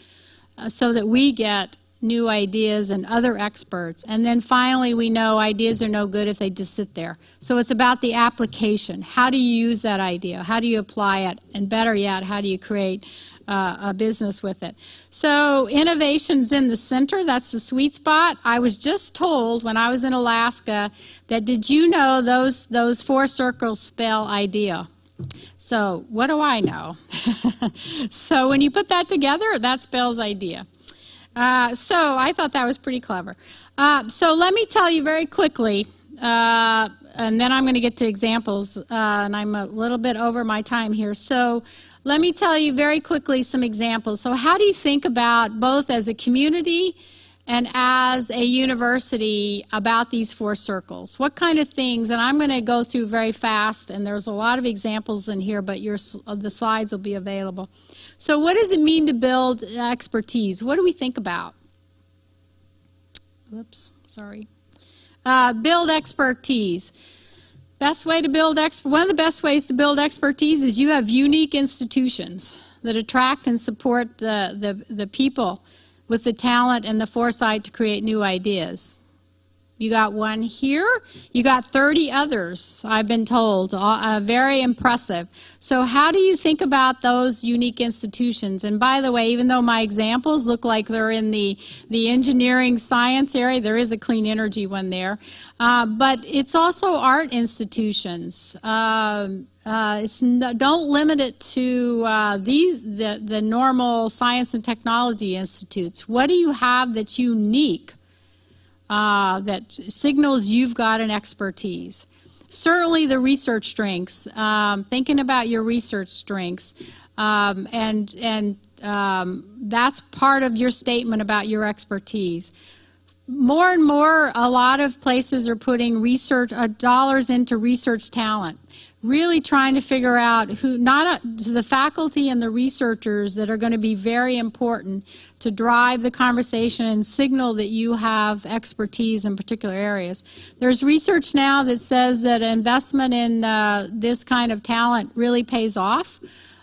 uh, so that we get new ideas and other experts. And then finally, we know ideas are no good if they just sit there. So it's about the application. How do you use that idea? How do you apply it? And better yet, how do you create uh, a business with it. So innovation's in the center. That's the sweet spot. I was just told when I was in Alaska that did you know those those four circles spell idea? So what do I know? <laughs> so when you put that together, that's spells idea. Uh, so I thought that was pretty clever. Uh, so let me tell you very quickly, uh, and then I'm going to get to examples, uh, and I'm a little bit over my time here. So let me tell you very quickly some examples. So how do you think about both as a community and as a university about these four circles? What kind of things, and I'm going to go through very fast, and there's a lot of examples in here, but your, the slides will be available. So what does it mean to build expertise? What do we think about? Whoops, sorry. Uh, build expertise. Best way to build one of the best ways to build expertise is you have unique institutions that attract and support the, the, the people with the talent and the foresight to create new ideas. You got one here. You got 30 others, I've been told. Uh, uh, very impressive. So how do you think about those unique institutions? And by the way, even though my examples look like they're in the, the engineering science area, there is a clean energy one there. Uh, but it's also art institutions. Um, uh, don't limit it to uh, these the, the normal science and technology institutes. What do you have that's unique uh, that signals you've got an expertise. Certainly the research strengths, um, thinking about your research strengths, um, and, and um, that's part of your statement about your expertise. More and more, a lot of places are putting research uh, dollars into research talent really trying to figure out who, not a, the faculty and the researchers that are going to be very important to drive the conversation and signal that you have expertise in particular areas. There's research now that says that investment in uh, this kind of talent really pays off.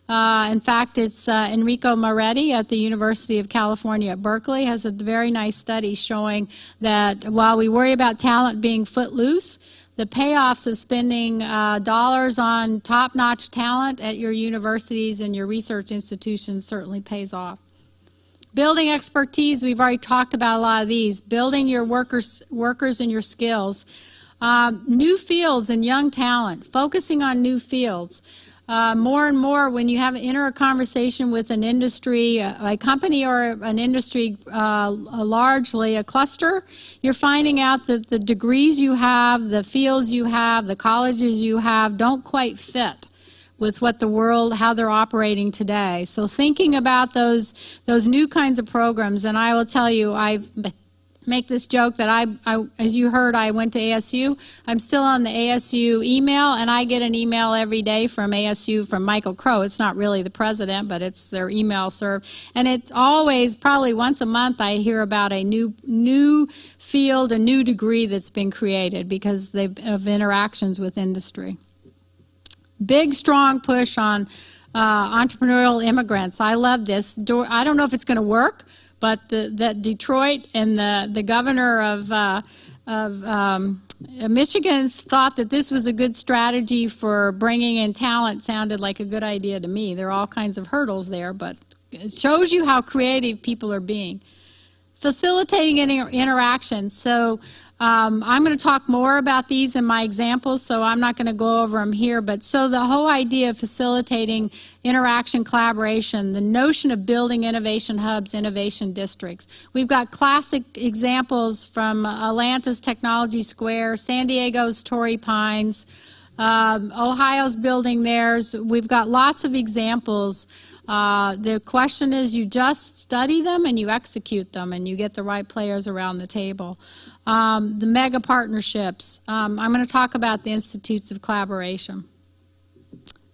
Uh, in fact, it's uh, Enrico Moretti at the University of California at Berkeley has a very nice study showing that while we worry about talent being footloose, the payoffs of spending uh, dollars on top-notch talent at your universities and your research institutions certainly pays off. Building expertise, we've already talked about a lot of these. Building your workers, workers and your skills. Um, new fields and young talent, focusing on new fields. Uh, more and more when you have enter a conversation with an industry, a, a company or an industry, uh, largely a cluster, you're finding out that the degrees you have, the fields you have, the colleges you have don't quite fit with what the world, how they're operating today. So thinking about those those new kinds of programs, and I will tell you, I've make this joke that I, I, as you heard, I went to ASU. I'm still on the ASU email, and I get an email every day from ASU from Michael Crow. It's not really the president, but it's their email serve. And it's always, probably once a month, I hear about a new, new field, a new degree that's been created because they've, of interactions with industry. Big, strong push on uh, entrepreneurial immigrants. I love this. I don't know if it's going to work, but the, that Detroit and the, the governor of, uh, of um, Michigan thought that this was a good strategy for bringing in talent sounded like a good idea to me. There are all kinds of hurdles there, but it shows you how creative people are being. Facilitating inter interactions. So um, I'm going to talk more about these in my examples, so I'm not going to go over them here. But so the whole idea of facilitating interaction, collaboration, the notion of building innovation hubs, innovation districts. We've got classic examples from Atlanta's Technology Square, San Diego's Torrey Pines, um, Ohio's building theirs. We've got lots of examples uh, the question is you just study them and you execute them and you get the right players around the table. Um, the mega partnerships. Um, I'm going to talk about the institutes of collaboration.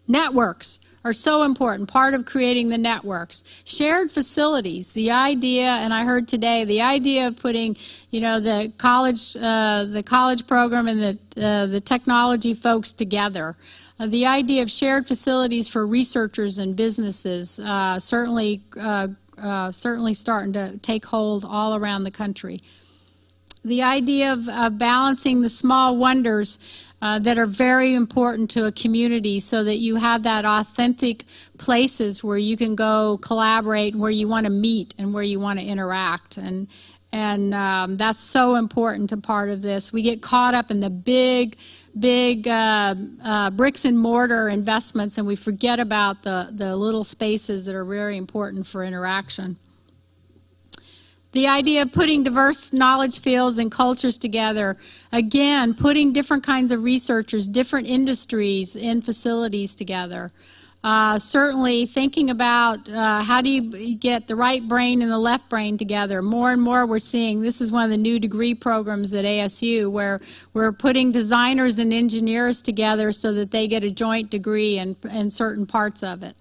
Networks are so important, part of creating the networks. Shared facilities, the idea, and I heard today, the idea of putting, you know, the college, uh, the college program and the, uh, the technology folks together. Uh, the idea of shared facilities for researchers and businesses uh, certainly uh, uh, certainly starting to take hold all around the country. The idea of, balancing the small wonders. uh, that are very important to a community so that you have that authentic places where you can go collaborate, where you want to meet and where you want to interact. And, and um, that's so important to part of this. We get caught up in the big, big uh, uh, bricks and mortar investments and we forget about the, the little spaces that are very important for interaction. The idea of putting diverse knowledge fields and cultures together, again, putting different kinds of researchers, different industries in facilities together. Uh, certainly thinking about uh, how do you get the right brain and the left brain together. More and more we're seeing, this is one of the new degree programs at ASU where we're putting designers and engineers together so that they get a joint degree in, in certain parts of it.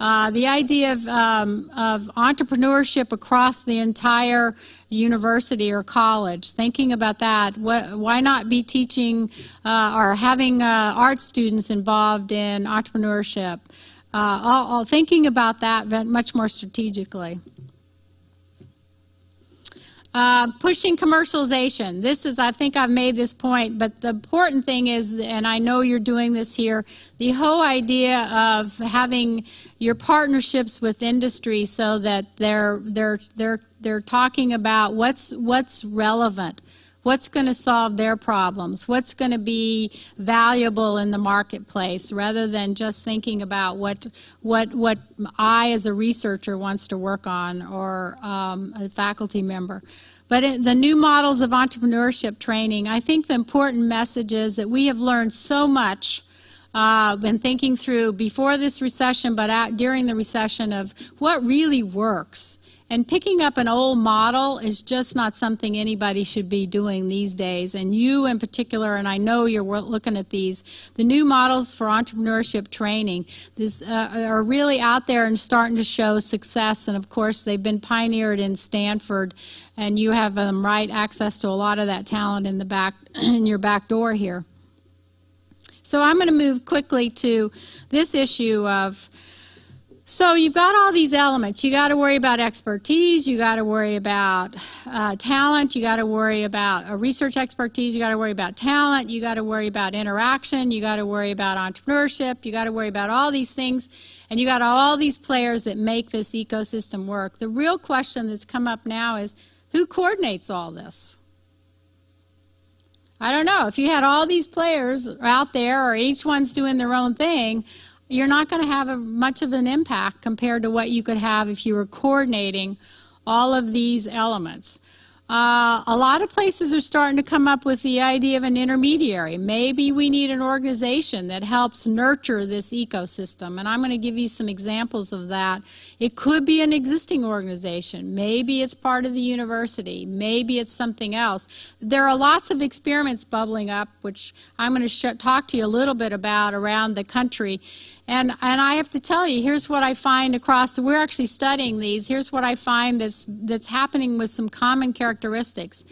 Uh, the idea of, um, of, entrepreneurship across the entire university or college, thinking about that, what, why not be teaching uh, or having uh, art students involved in entrepreneurship? Uh, all, all thinking about that much more strategically. Uh, pushing commercialization. This is, I think I've made this point, but the important thing is, and I know you're doing this here, the whole idea of having your partnerships with industry so that they're they're they're they're talking about what's what's relevant. What's going to solve their problems? What's going to be valuable in the marketplace rather than just thinking about what, what, what I as a researcher wants to work on or um, a faculty member. But the new models of entrepreneurship training, I think the important message is that we have learned so much uh, been thinking through before this recession, but during the recession of what really works. And picking up an old model is just not something anybody should be doing these days. And you in particular, and I know you're looking at these, the new models for entrepreneurship training this, uh, are really out there and starting to show success. And of course, they've been pioneered in Stanford, and you have um, right access to a lot of that talent in the back <clears throat> in your back door here. So I'm going to move quickly to this issue of so you've got all these elements. You got to worry about expertise. You got to worry about uh, talent. You got to worry about research expertise. You got to worry about talent. You got to worry about interaction. You got to worry about entrepreneurship. You got to worry about all these things, and you got all these players that make this ecosystem work. The real question that's come up now is who coordinates all this? I don't know. If you had all these players out there, or each one's doing their own thing, you're not going to have a, much of an impact compared to what you could have if you were coordinating all of these elements. Uh, a lot of places are starting to come up with the idea of an intermediary. Maybe we need an organization that helps nurture this ecosystem, and I'm going to give you some examples of that. It could be an existing organization. Maybe it's part of the university. Maybe it's something else. There are lots of experiments bubbling up, which I'm going to talk to you a little bit about around the country. And, and I have to tell you, here's what I find across, we're actually studying these, here's what I find that's, that's happening with some common characteristics.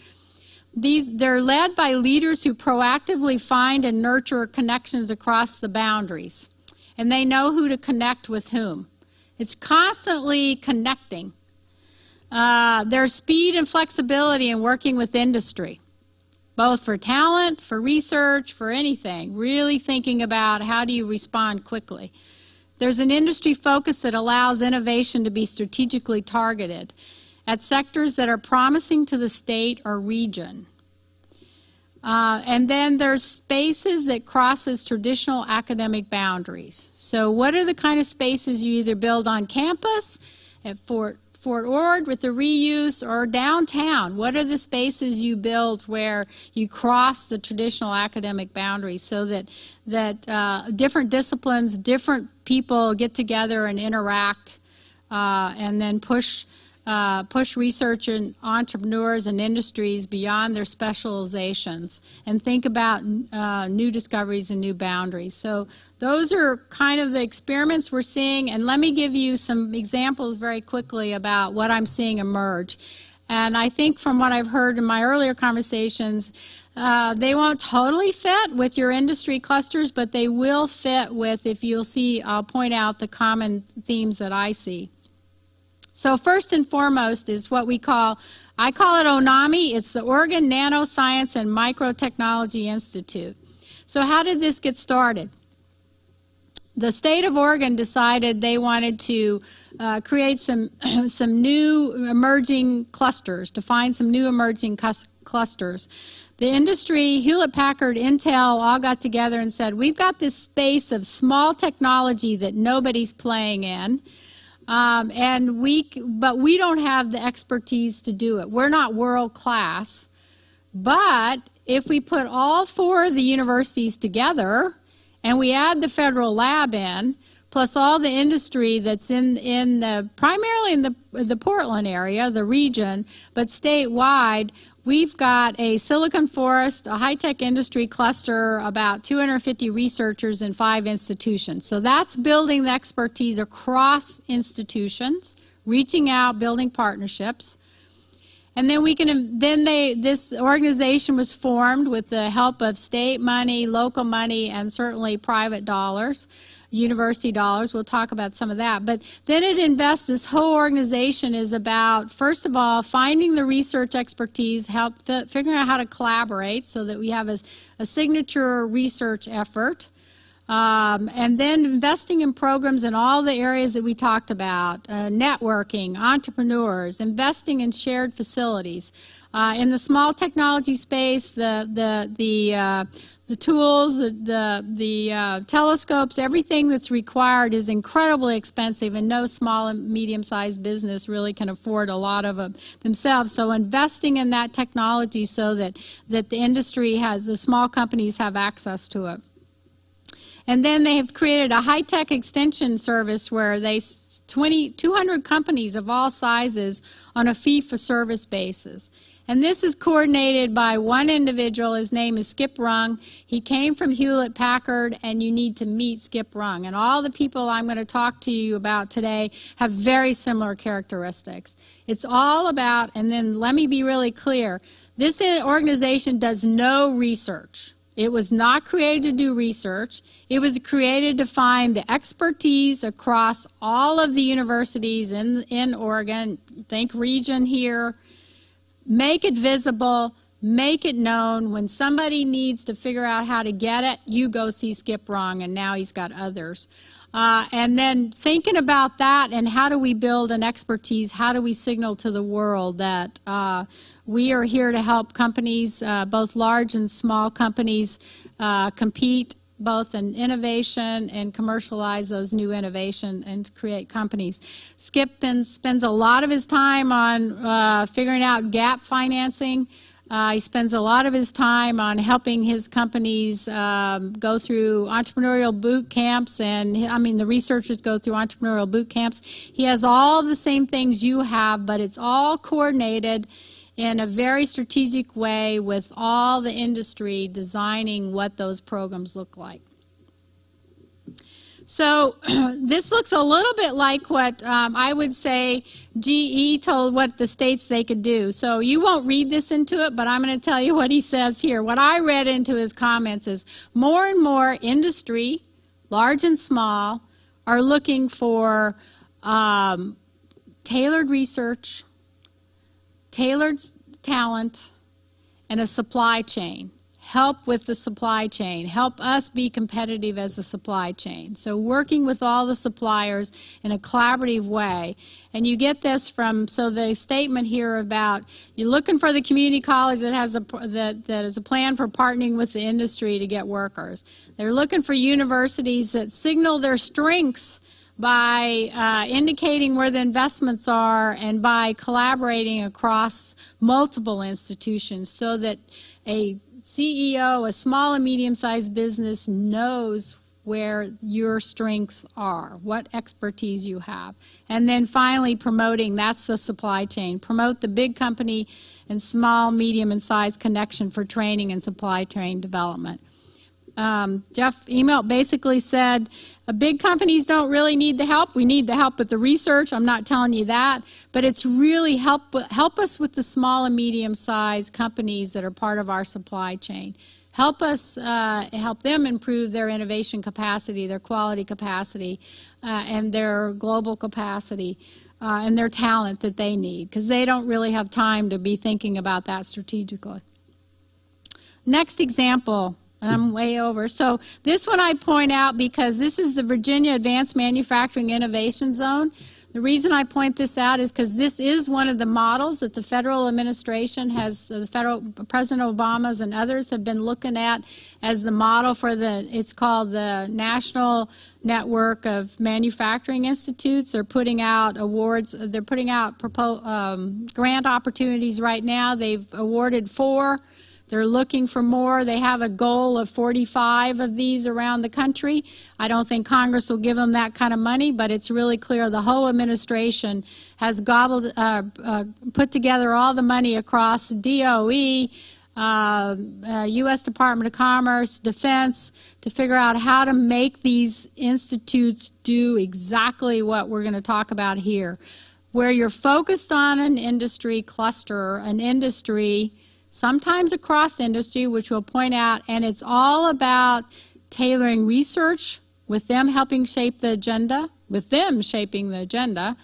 These, they're led by leaders who proactively find and nurture connections across the boundaries. And they know who to connect with whom. It's constantly connecting. Uh, there's speed and flexibility in working with industry both for talent, for research, for anything, really thinking about how do you respond quickly. There's an industry focus that allows innovation to be strategically targeted at sectors that are promising to the state or region. Uh, and then there's spaces that crosses traditional academic boundaries. So what are the kind of spaces you either build on campus at Fort Fort Ord with the reuse or downtown? What are the spaces you build where you cross the traditional academic boundaries so that, that uh, different disciplines, different people get together and interact uh, and then push uh, push research and entrepreneurs and industries beyond their specializations and think about uh, new discoveries and new boundaries. So those are kind of the experiments we're seeing. And let me give you some examples very quickly about what I'm seeing emerge. And I think from what I've heard in my earlier conversations, uh, they won't totally fit with your industry clusters, but they will fit with, if you'll see, I'll point out the common themes that I see. So first and foremost is what we call, I call it ONAMI. It's the Oregon Nanoscience and Microtechnology Institute. So how did this get started? The state of Oregon decided they wanted to uh, create some <clears throat> some new emerging clusters, to find some new emerging clusters. The industry, Hewlett Packard, Intel, all got together and said, we've got this space of small technology that nobody's playing in. Um, and we, but we don't have the expertise to do it. We're not world class. But if we put all four of the universities together and we add the federal lab in, plus all the industry that's in, in the, primarily in the, the Portland area, the region, but statewide, we've got a Silicon Forest, a high-tech industry cluster, about 250 researchers in five institutions. So that's building the expertise across institutions, reaching out, building partnerships. And then we can then they this organization was formed with the help of state money, local money, and certainly private dollars, university dollars. We'll talk about some of that. But then it invests. This whole organization is about first of all finding the research expertise, help figuring out how to collaborate so that we have a, a signature research effort. Um, and then investing in programs in all the areas that we talked about, uh, networking, entrepreneurs, investing in shared facilities. Uh, in the small technology space, the, the, the, uh, the tools, the, the, the uh, telescopes, everything that's required is incredibly expensive, and no small and medium-sized business really can afford a lot of them themselves. So investing in that technology so that, that the industry has, the small companies have access to it. And then they have created a high-tech extension service where they 20, 200 companies of all sizes on a fee-for-service basis. And this is coordinated by one individual. His name is Skip Rung. He came from Hewlett Packard, and you need to meet Skip Rung. And all the people I'm going to talk to you about today have very similar characteristics. It's all about, and then let me be really clear, this organization does no research. It was not created to do research. It was created to find the expertise across all of the universities in, in Oregon, think region here, make it visible, make it known. When somebody needs to figure out how to get it, you go see Skip Rung, and now he's got others. Uh, and then thinking about that and how do we build an expertise, how do we signal to the world that uh, we are here to help companies, uh, both large and small companies, uh, compete both in innovation and commercialize those new innovations and create companies. Skip spends a lot of his time on uh, figuring out gap financing. Uh, he spends a lot of his time on helping his companies um, go through entrepreneurial boot camps, and I mean the researchers go through entrepreneurial boot camps. He has all the same things you have, but it's all coordinated in a very strategic way with all the industry designing what those programs look like. So <clears throat> this looks a little bit like what um, I would say GE told what the states they could do. So you won't read this into it, but I'm going to tell you <laughs> what he says here. What I read into his comments is more and more industry, large and small, are looking for um, tailored research, tailored talent, and a supply chain. Help with the supply chain. Help us be competitive as a supply chain. So working with all the suppliers in a collaborative way. And you get this from, so the statement here about you're looking for the community college that has a, that, that is a plan for partnering with the industry to get workers. They're looking for universities that signal their strengths by uh, indicating where the investments are and by collaborating across multiple institutions so that a CEO, a small and medium-sized business knows where your strengths are, what expertise you have. And then finally promoting, that's the supply chain. Promote the big company and small, medium, and size connection for training and supply chain development um, Jeff Immelt basically said, big companies don't really need the help. We need the help with the research. I'm not telling you that, but it's really help help us with the small and medium-sized companies that are part of our supply chain. Help us uh, help them improve their innovation capacity, their quality capacity, uh, and their global capacity. Uh, and their talent that they need because they don't really have time to be thinking about that strategically. Next example and I'm way over. So this one I point out because this is the Virginia Advanced Manufacturing Innovation Zone. The reason I point this out is because this is one of the models that the federal administration has, uh, the federal President Obama's and others have been looking at as the model for the. It's called the National Network of Manufacturing Institutes. They're putting out awards. They're putting out um, grant opportunities right now. They've awarded four. They're looking for more. They have a goal of 45 of these around the country. I don't think Congress will give them that kind of money, but it's really clear the whole administration has gobbled, uh, uh, put together all the money across DOE, uh, U.S. Department of Commerce, Defense, to figure out how to make these institutes do exactly what we're going to talk about here. Where you're focused on an industry cluster, an industry sometimes across industry, which we'll point out, and it's all about tailoring research with them helping shape the agenda, with them shaping the agenda,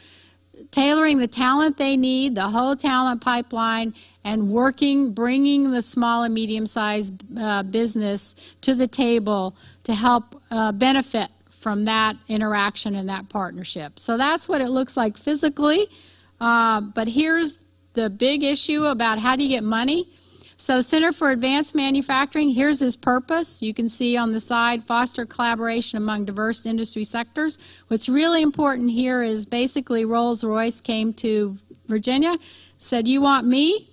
tailoring the talent they need, the whole talent pipeline, and working, bringing the small and medium-sized uh, business to the table to help uh, benefit from that interaction and that partnership. So that's what it looks like physically. Uh, but here's the big issue about how do you get money. So Center for Advanced Manufacturing, here's its purpose. You can see on the side, foster collaboration among diverse industry sectors. What's really important here is basically Rolls-Royce came to Virginia, said, you want me?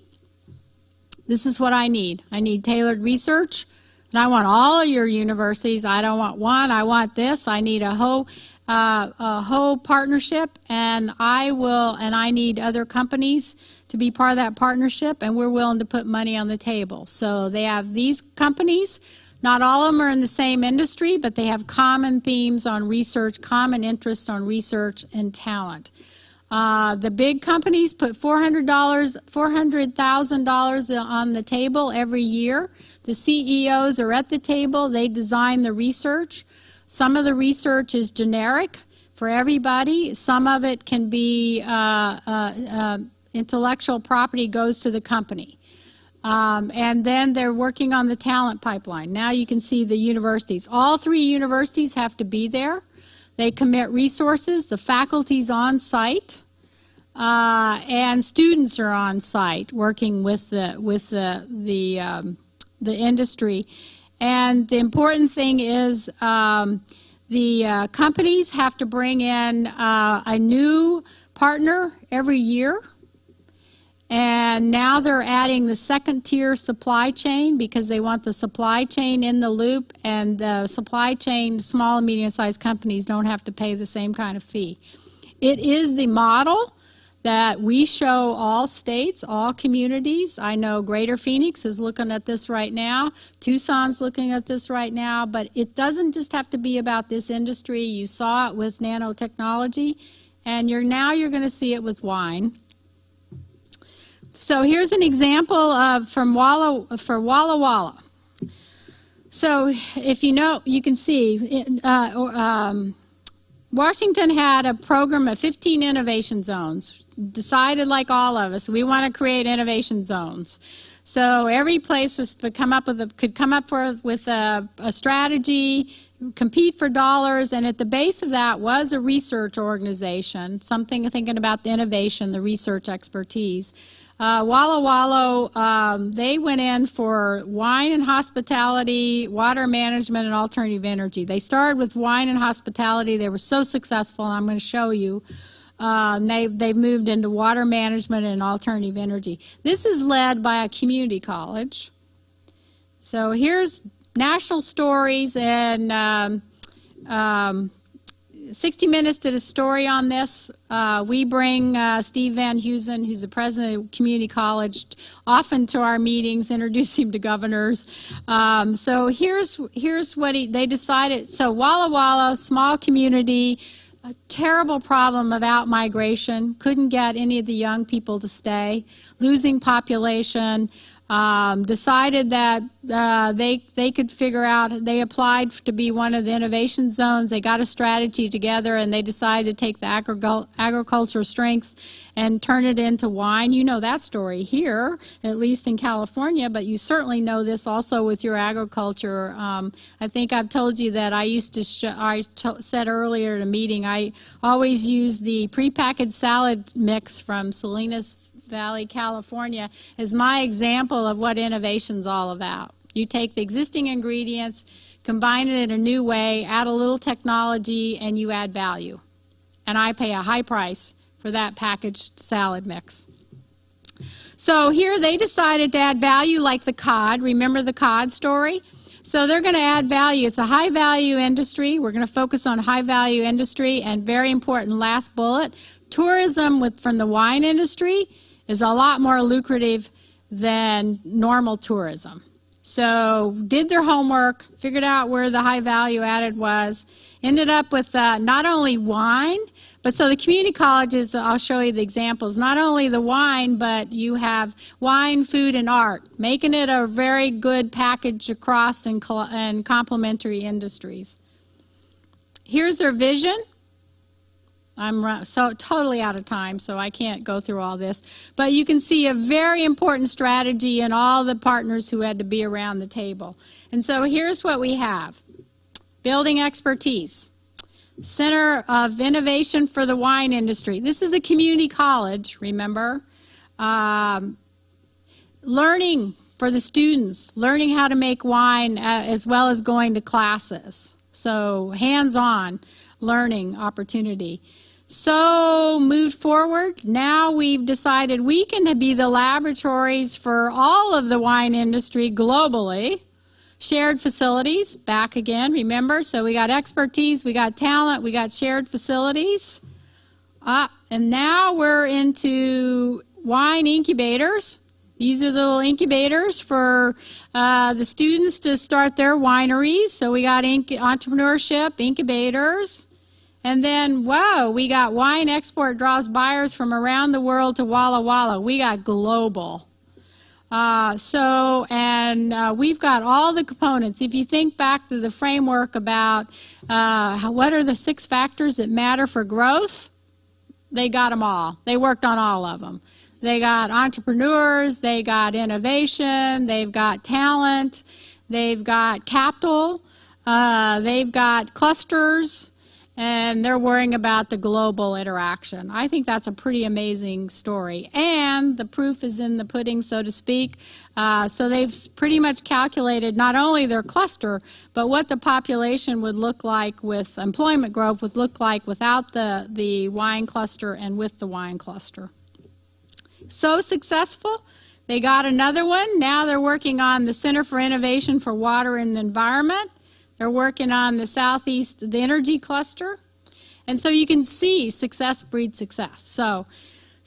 This is what I need. I need tailored research, and I want all of your universities. I don't want one. I want this. I need a whole uh, a whole partnership, and I will, and I need other companies to be part of that partnership, and we're willing to put money on the table. So they have these companies. Not all of them are in the same industry, but they have common themes on research, common interest on research and talent. Uh, the big companies put $400, $400,000 on the table every year. The CEOs are at the table. They design the research. Some of the research is generic for everybody. Some of it can be uh, uh, uh intellectual property goes to the company. Um, and then they're working on the talent pipeline. Now you can see the universities. All three universities have to be there. They commit resources. The faculty's on site. Uh, and students are on site working with the with the the um, the industry. And the important thing is um, the uh, companies have to bring in uh, a new partner every year. And now they're adding the second tier supply chain because they want the supply chain in the loop and the supply chain, small and medium sized companies don't have to pay the same kind of fee. It is the model that we show all states, all communities. I know Greater Phoenix is looking at this right now. Tucson's looking at this right now. But it doesn't just have to be about this industry. You saw it with nanotechnology. And you're, now you're going to see it with wine. So here's an example of from Walla for Walla Walla. So if you know, you can see uh, um, Washington had a program of 15 innovation zones. Decided, like all of us, we want to create innovation zones. So every place was to come up with a, could come up with a, a strategy, compete for dollars, and at the base of that was a research organization, something thinking about the innovation, the research expertise. Uh, Walla Walla, um, they went in for wine and hospitality, water management, and alternative energy. They started with wine and hospitality. They were so successful, and I'm going to show you. Uh, they've, they've moved into water management and alternative energy. This is led by a community college. So here's national stories and um, um, 60 Minutes did a story on this. Uh, we bring uh, Steve VanAusdle, who's the president of Community College, often to our meetings, introduce him to governors. Um, so here's here's what he, they decided. So Walla Walla, small community, a terrible problem of out migration. Couldn't get any of the young people to stay. Losing population um, decided that uh, they they could figure out. They applied to be one of the innovation zones. They got a strategy together, and they decided to take the agricultural strengths and turn it into wine. You know that story here, at least in California, but you certainly know this also with your agriculture. Um, I think I've told you that I used to, I said earlier at a meeting, I always use the prepackaged salad mix from Salinas Valley, California, is my example of what innovation's all about. You take the existing ingredients, combine it in a new way, add a little technology, and you add value. And I pay a high price for that packaged salad mix. So here they decided to add value like the cod. Remember the cod story? So they're going to add value. It's a high value industry. We're going to focus on high value industry and very important last bullet. Tourism with, from the wine industry is a lot more lucrative than normal tourism. So did their homework, figured out where the high value added was, ended up with uh, not only wine, but so the community colleges, I'll show you the examples, not only the wine, but you have wine, food, and art, making it a very good package across and, and complementary industries. Here's their vision. I'm so totally out of time, so I can't go through all this. But you can see a very important strategy in all the partners who had to be around the table. And so here's what we have. Building expertise. Center of Innovation for the Wine Industry. This is a community college, remember? Um, learning for the students, learning how to make wine uh, as well as going to classes. So hands-on learning opportunity. So moved forward, now we've decided we can be the laboratories for all of the wine industry globally. Shared facilities, back again, remember? So we got expertise, we got talent, we got shared facilities. Ah, and now we're into wine incubators. These are the little incubators for uh, the students to start their wineries. So we got inc- entrepreneurship, incubators. And then, whoa, we got wine export draws buyers from around the world to Walla Walla. We got global. Uh, so, and uh, we've got all the components. If you think back to the framework about uh, what are the six factors that matter for growth, they got them all. They worked on all of them. They got entrepreneurs, they got innovation, they've got talent, they've got capital, uh, they've got clusters, and they're worrying about the global interaction. I think that's a pretty amazing story. And the proof is in the pudding, so to speak. Uh, so they've pretty much calculated not only their cluster, but what the population would look like with employment growth would look like without the, the wine cluster and with the wine cluster. So successful. They got another one. Now they're working on the Center for Innovation for Water and Environment. They're working on the Southeast, the energy cluster. And so you can see success breeds success. So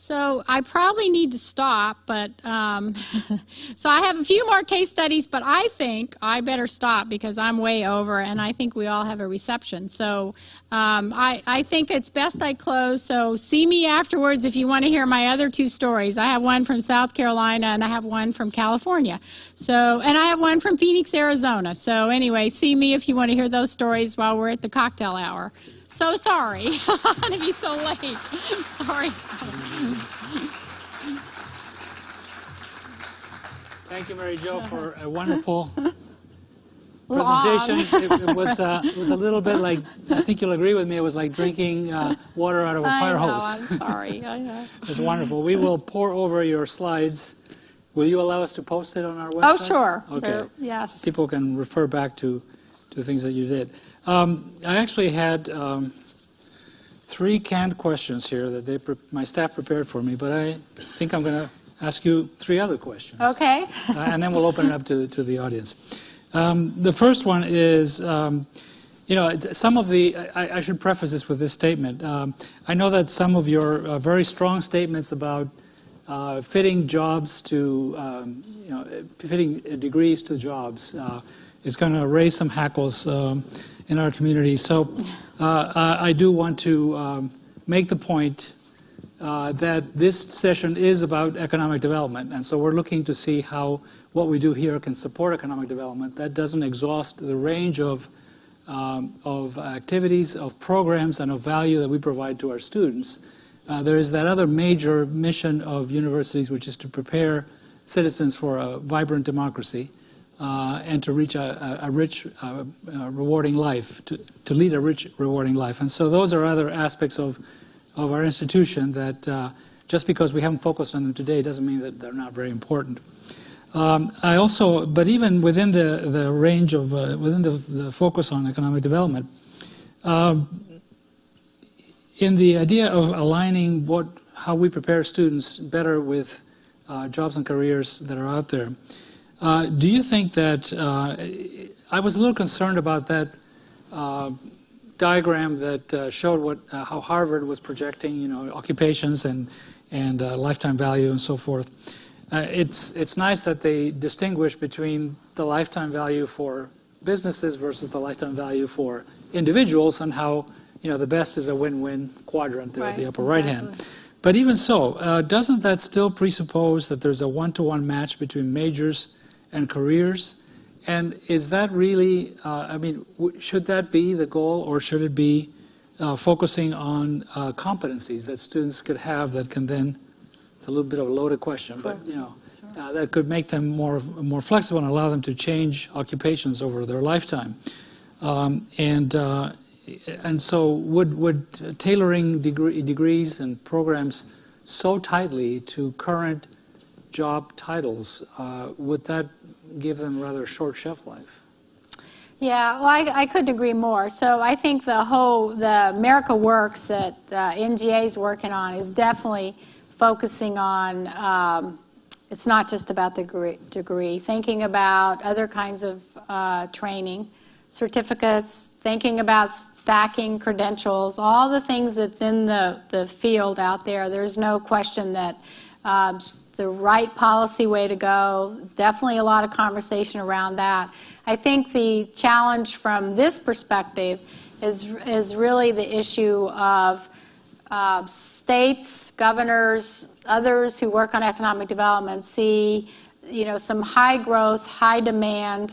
so I probably need to stop, but um, <laughs> so I have a few more case studies, but I think I better stop because I'm way over, and I think we all have a reception. So um, I, I think it's best I close. So see me afterwards if you want to hear my other two stories. I have one from South Carolina, and I have one from California. So and I have one from Phoenix, Arizona. So anyway, see me if you want to hear those stories while we're at the cocktail hour. So sorry <laughs> to be so late. sorry. Thank you, Mary Jo, for a wonderful <laughs> presentation. It, it, <laughs> was uh, it was a little bit like I think you'll agree with me. It was like drinking uh, water out of a fire I know, hose. I'm sorry. I know. it's wonderful. We will pore over your slides. Will you allow us to post it on our website? Oh, sure. Okay. There- yes. People can refer back to to things that you did. Um, I actually had um, three canned questions here that they my staff prepared for me, but I think I'm going to ask you three other questions. Okay. Uh, and then we'll open it up to, to the audience. Um, the first one is, um, you know, some of the, I, I should preface this with this statement. Um, I know that some of your uh, very strong statements about uh, fitting jobs to, um, you know, fitting degrees to jobs uh, is going to raise some hackles um, in our community. So uh, I do want to um, make the point uh, that this session is about economic development, and so we're looking to see how what we do here can support economic development. That doesn't exhaust the range of um, of activities, of programs, and of value that we provide to our students. Uh, there is that other major mission of universities, which is to prepare citizens for a vibrant democracy uh, and to reach a, a, rich, uh, uh, rewarding life, to, to, lead a rich, rewarding life. And so those are other aspects of, of our institution that uh, just because we haven't focused on them today doesn't mean that they're not very important. Um, I also, but even within the, the range of, uh, within the, the, focus on economic development, um, in the idea of aligning what, how we prepare students better with uh, jobs and careers that are out there, uh, do you think that uh, I was a little concerned about that uh, diagram that uh, showed what uh, how Harvard was projecting, you know, occupations and and lifetime value and so forth. it's it's nice that they distinguish between the lifetime value for businesses versus the lifetime value for individuals and how you know the best is a win-win quadrant there right, at the upper right hand. But even so, uh, doesn't that still presuppose that there's a one-to-one -one match between majors and careers? And is that really, uh, I mean, should that be the goal or should it be uh, focusing on uh, competencies that students could have that can then, it's a little bit of a loaded question, sure. but you know, sure. that could make them more, more flexible and allow them to change occupations over their lifetime. Um, and, uh, and so would, would tailoring degree, degrees and programs so tightly to current job titles, uh, would that give them rather short shelf life? Yeah, well, I, I couldn't agree more. So I think the whole, the America Works that uh, NGA is working on is definitely focusing on, um, it's not just about the degree, thinking about other kinds of uh, training, certificates, thinking about stacking credentials, all the things that's in the, the field out there. There's no question that uh, the right policy way to go. Definitely a lot of conversation around that. I think the challenge from this perspective is, is really the issue of uh, states, governors, others who work on economic development see you know, some high growth, high demand,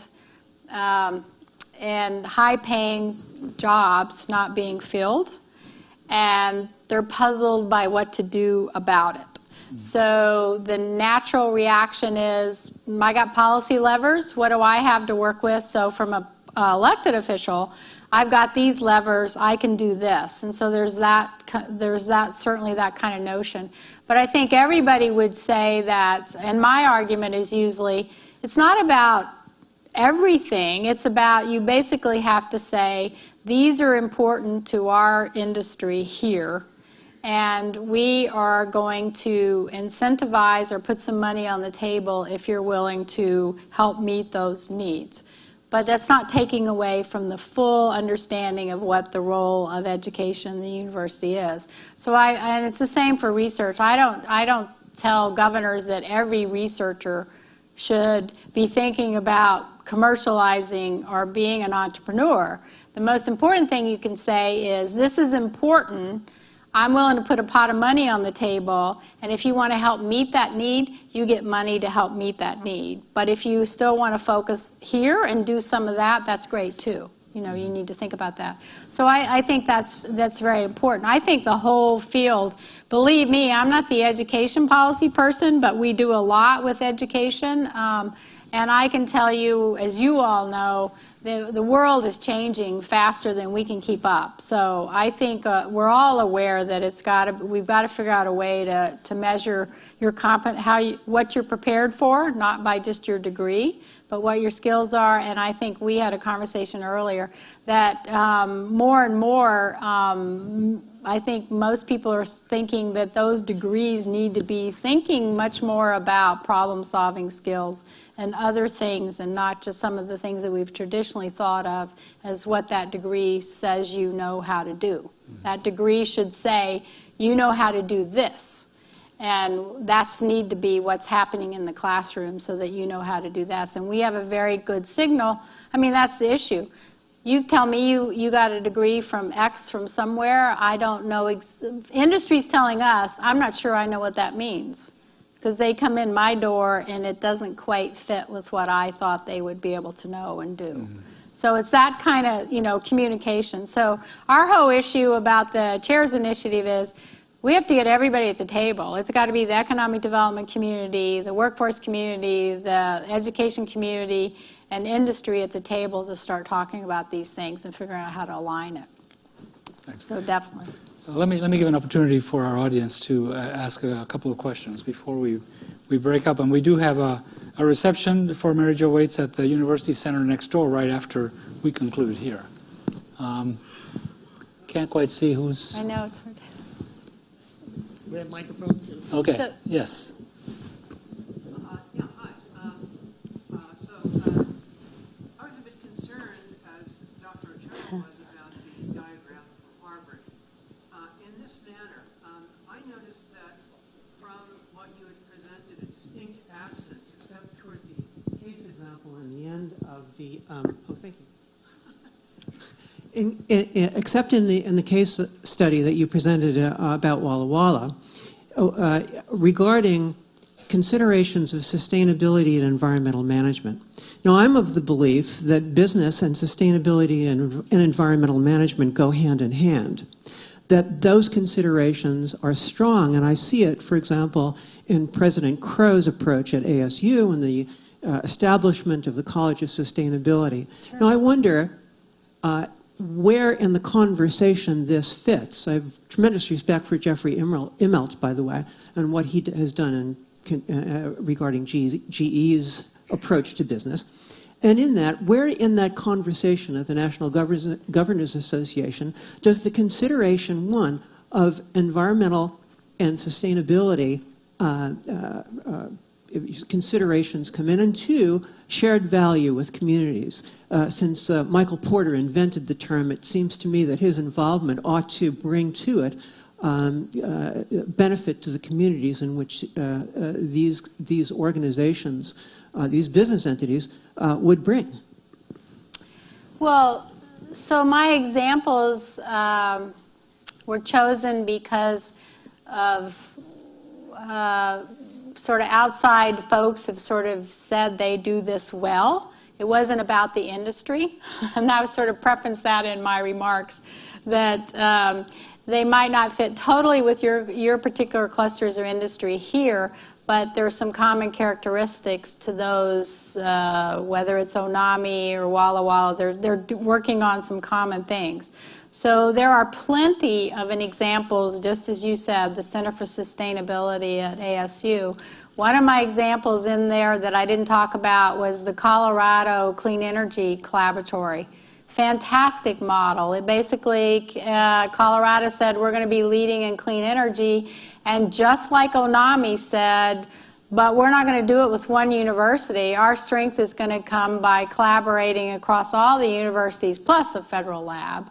um, and high paying jobs not being filled, and they're puzzled by what to do about it. So the natural reaction is, I got policy levers. What do I have to work with? So from a uh, elected official, I've got these levers. I can do this. And so there's that. There's that certainly that kind of notion. But I think everybody would say that. And my argument is usually, it's not about everything. It's about you basically have to say these are important to our industry here and we are going to incentivize or put some money on the table if you're willing to help meet those needs. But that's not taking away from the full understanding of what the role of education in the university is. So I, and it's the same for research. I don't, I don't tell governors that every researcher should be thinking about commercializing or being an entrepreneur. The most important thing you can say is this is important I'm willing to put a pot of money on the table, and if you want to help meet that need, you get money to help meet that need. But if you still want to focus here and do some of that, that's great too. You know, you need to think about that. So I, I think that's that's very important. I think the whole field, believe me, I'm not the education policy person, but we do a lot with education. Um, and I can tell you, as you all know, the, the world is changing faster than we can keep up. So I think uh, we're all aware that it's got to, we've got to figure out a way to, to measure your how you, what you're prepared for, not by just your degree, but what your skills are. And I think we had a conversation earlier that um, more and more, um, I think most people are thinking that those degrees need to be thinking much more about problem-solving skills and other things and not just some of the things that we've traditionally thought of as what that degree says you know how to do. Mm-hmm. That degree should say, you know how to do this. And that's need to be what's happening in the classroom so that you know how to do that. And we have a very good signal. I mean, that's the issue. You tell me you, you got a degree from X from somewhere. I don't know. Industry's telling us. I'm not sure I know what that means because they come in my door and it doesn't quite fit with what I thought they would be able to know and do. Mm -hmm. So it's that kind of, you know, communication. So our whole issue about the CHAIRS initiative is we have to get everybody at the table. It's got to be the economic development community, the workforce community, the education community, and industry at the table to start talking about these things and figuring out how to align it. Thanks. So definitely. Let me, let me give an opportunity for our audience to uh, ask a, a couple of questions before we, we break up. And we do have a, a reception for Mary Jo Waits at the University Center next door right after we conclude here. Um, can't quite see who's... I know it's hard. We have microphones here. Okay, So- yes. Uh, Yeah, hi. Um, uh, So uh, I was a bit concerned, as Dr. Ochoa was, about the diagram for Harvard. Uh, In this manner, um, I noticed that from what you had presented, a distinct absence, except toward the case example in the end of the, um, oh, thank you. In, in, in- except in the, in the case study that you presented uh, about Walla Walla, uh, regarding considerations of sustainability and environmental management. Now, I'm of the belief that business and sustainability and, and environmental management go hand in hand. That those considerations are strong, and I see it, for example, in President Crow's approach at ASU and the uh, establishment of the College of Sustainability. Now, I wonder uh, where in the conversation this fits. I have tremendous respect for Jeffrey Immelt, by the way, and what he has done in, uh, uh, regarding GE's approach to business. And in that, where in that conversation at the National Governors, Governors Association does the consideration, one, of environmental and sustainability uh, uh, uh, considerations come in, and two, shared value with communities. Uh, since uh, Michael Porter invented the term, it seems to me that his involvement ought to bring to it um, uh, benefit to the communities in which uh, uh, these these organizations, uh, these business entities, would bring. Well, so my examples um, were chosen because of uh, sort of outside folks have sort of said they do this well. It wasn't about the industry, <laughs> and I sort of preference that in my remarks that um, they might not fit totally with your your particular clusters or industry here, but there are some common characteristics to those, uh, whether it's Onami or Walla Walla. They're they're working on some common things. So there are plenty of an examples, just as you said, the Center for Sustainability at ASU. One of my examples in there that I didn't talk about was the Colorado Clean Energy Collaboratory. Fantastic model. It basically, uh, Colorado said we're going to be leading in clean energy, and just like Onami said, but we're not going to do it with one university. Our strength is going to come by collaborating across all the universities plus a federal lab.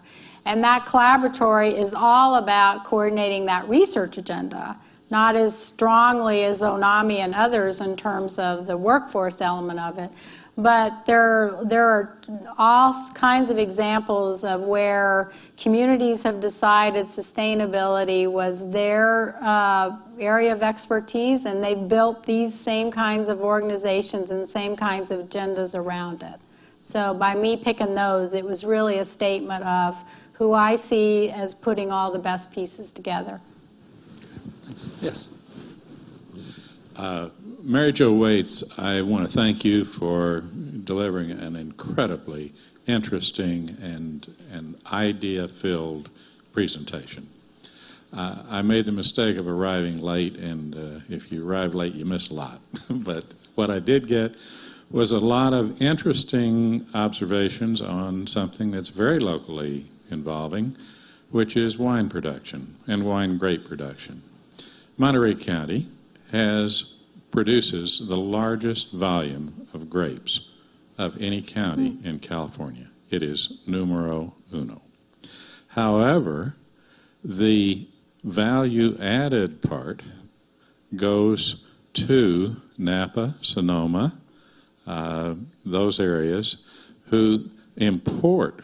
And that collaboratory is all about coordinating that research agenda, not as strongly as Onami and others in terms of the workforce element of it. But there, there are all kinds of examples of where communities have decided sustainability was their uh, area of expertise, and they've built these same kinds of organizations and same kinds of agendas around it. So by me picking those, it was really a statement of who I see as putting all the best pieces together. Thanks. Yes. Uh, Mary Jo Waits, I want to thank you for delivering an incredibly interesting and, and idea-filled presentation. Uh, I made the mistake of arriving late, and uh, if you arrive late, you miss a lot. <laughs> but what I did get was a lot of interesting observations on something that's very locally involving, which is wine production and wine grape production. Monterey County has produces the largest volume of grapes of any county in California. It is numero uno. However, the value added part goes to Napa, Sonoma, uh, those areas who import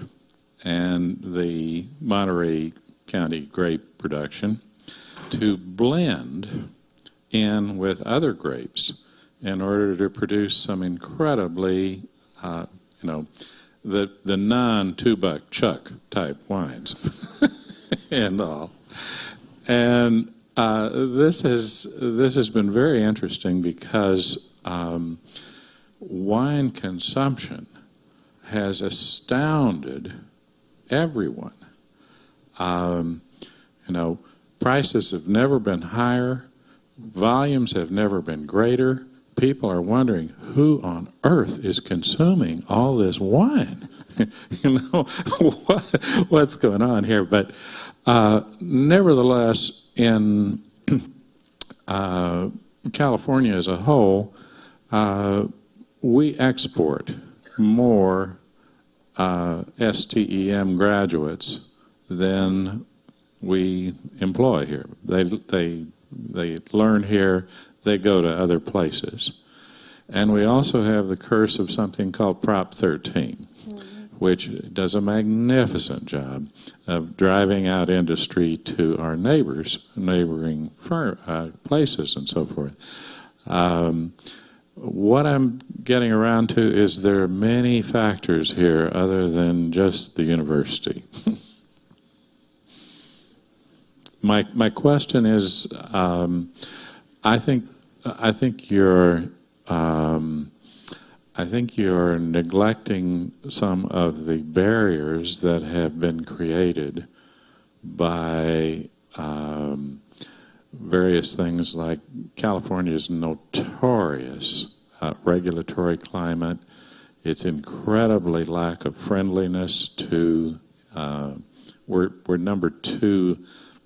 and the Monterey County grape production to blend in with other grapes in order to produce some incredibly, uh, you know, the the non two buck chuck type wines <laughs> and all. And Uh, this has this has been very interesting because um, wine consumption has astounded everyone. Um, you know, prices have never been higher, volumes have never been greater. People are wondering who on earth is consuming all this wine. <laughs> you know <laughs> what, what's going on here? But uh, nevertheless, in <clears throat> uh, California as a whole, uh, we export more uh, STEM graduates than we employ here. They, they, they learn here, they go to other places. And we also have the curse of something called Prop 13 which does a magnificent job of driving out industry to our neighbors, neighboring uh, places, and so forth. Um, what I'm getting around to is there are many factors here other than just the university. <laughs> my my question is, um, I think I think you're um, I think you're neglecting some of the barriers that have been created by um, various things like California's notorious uh, regulatory climate, its incredibly lack of friendliness to. Uh, we're we're number two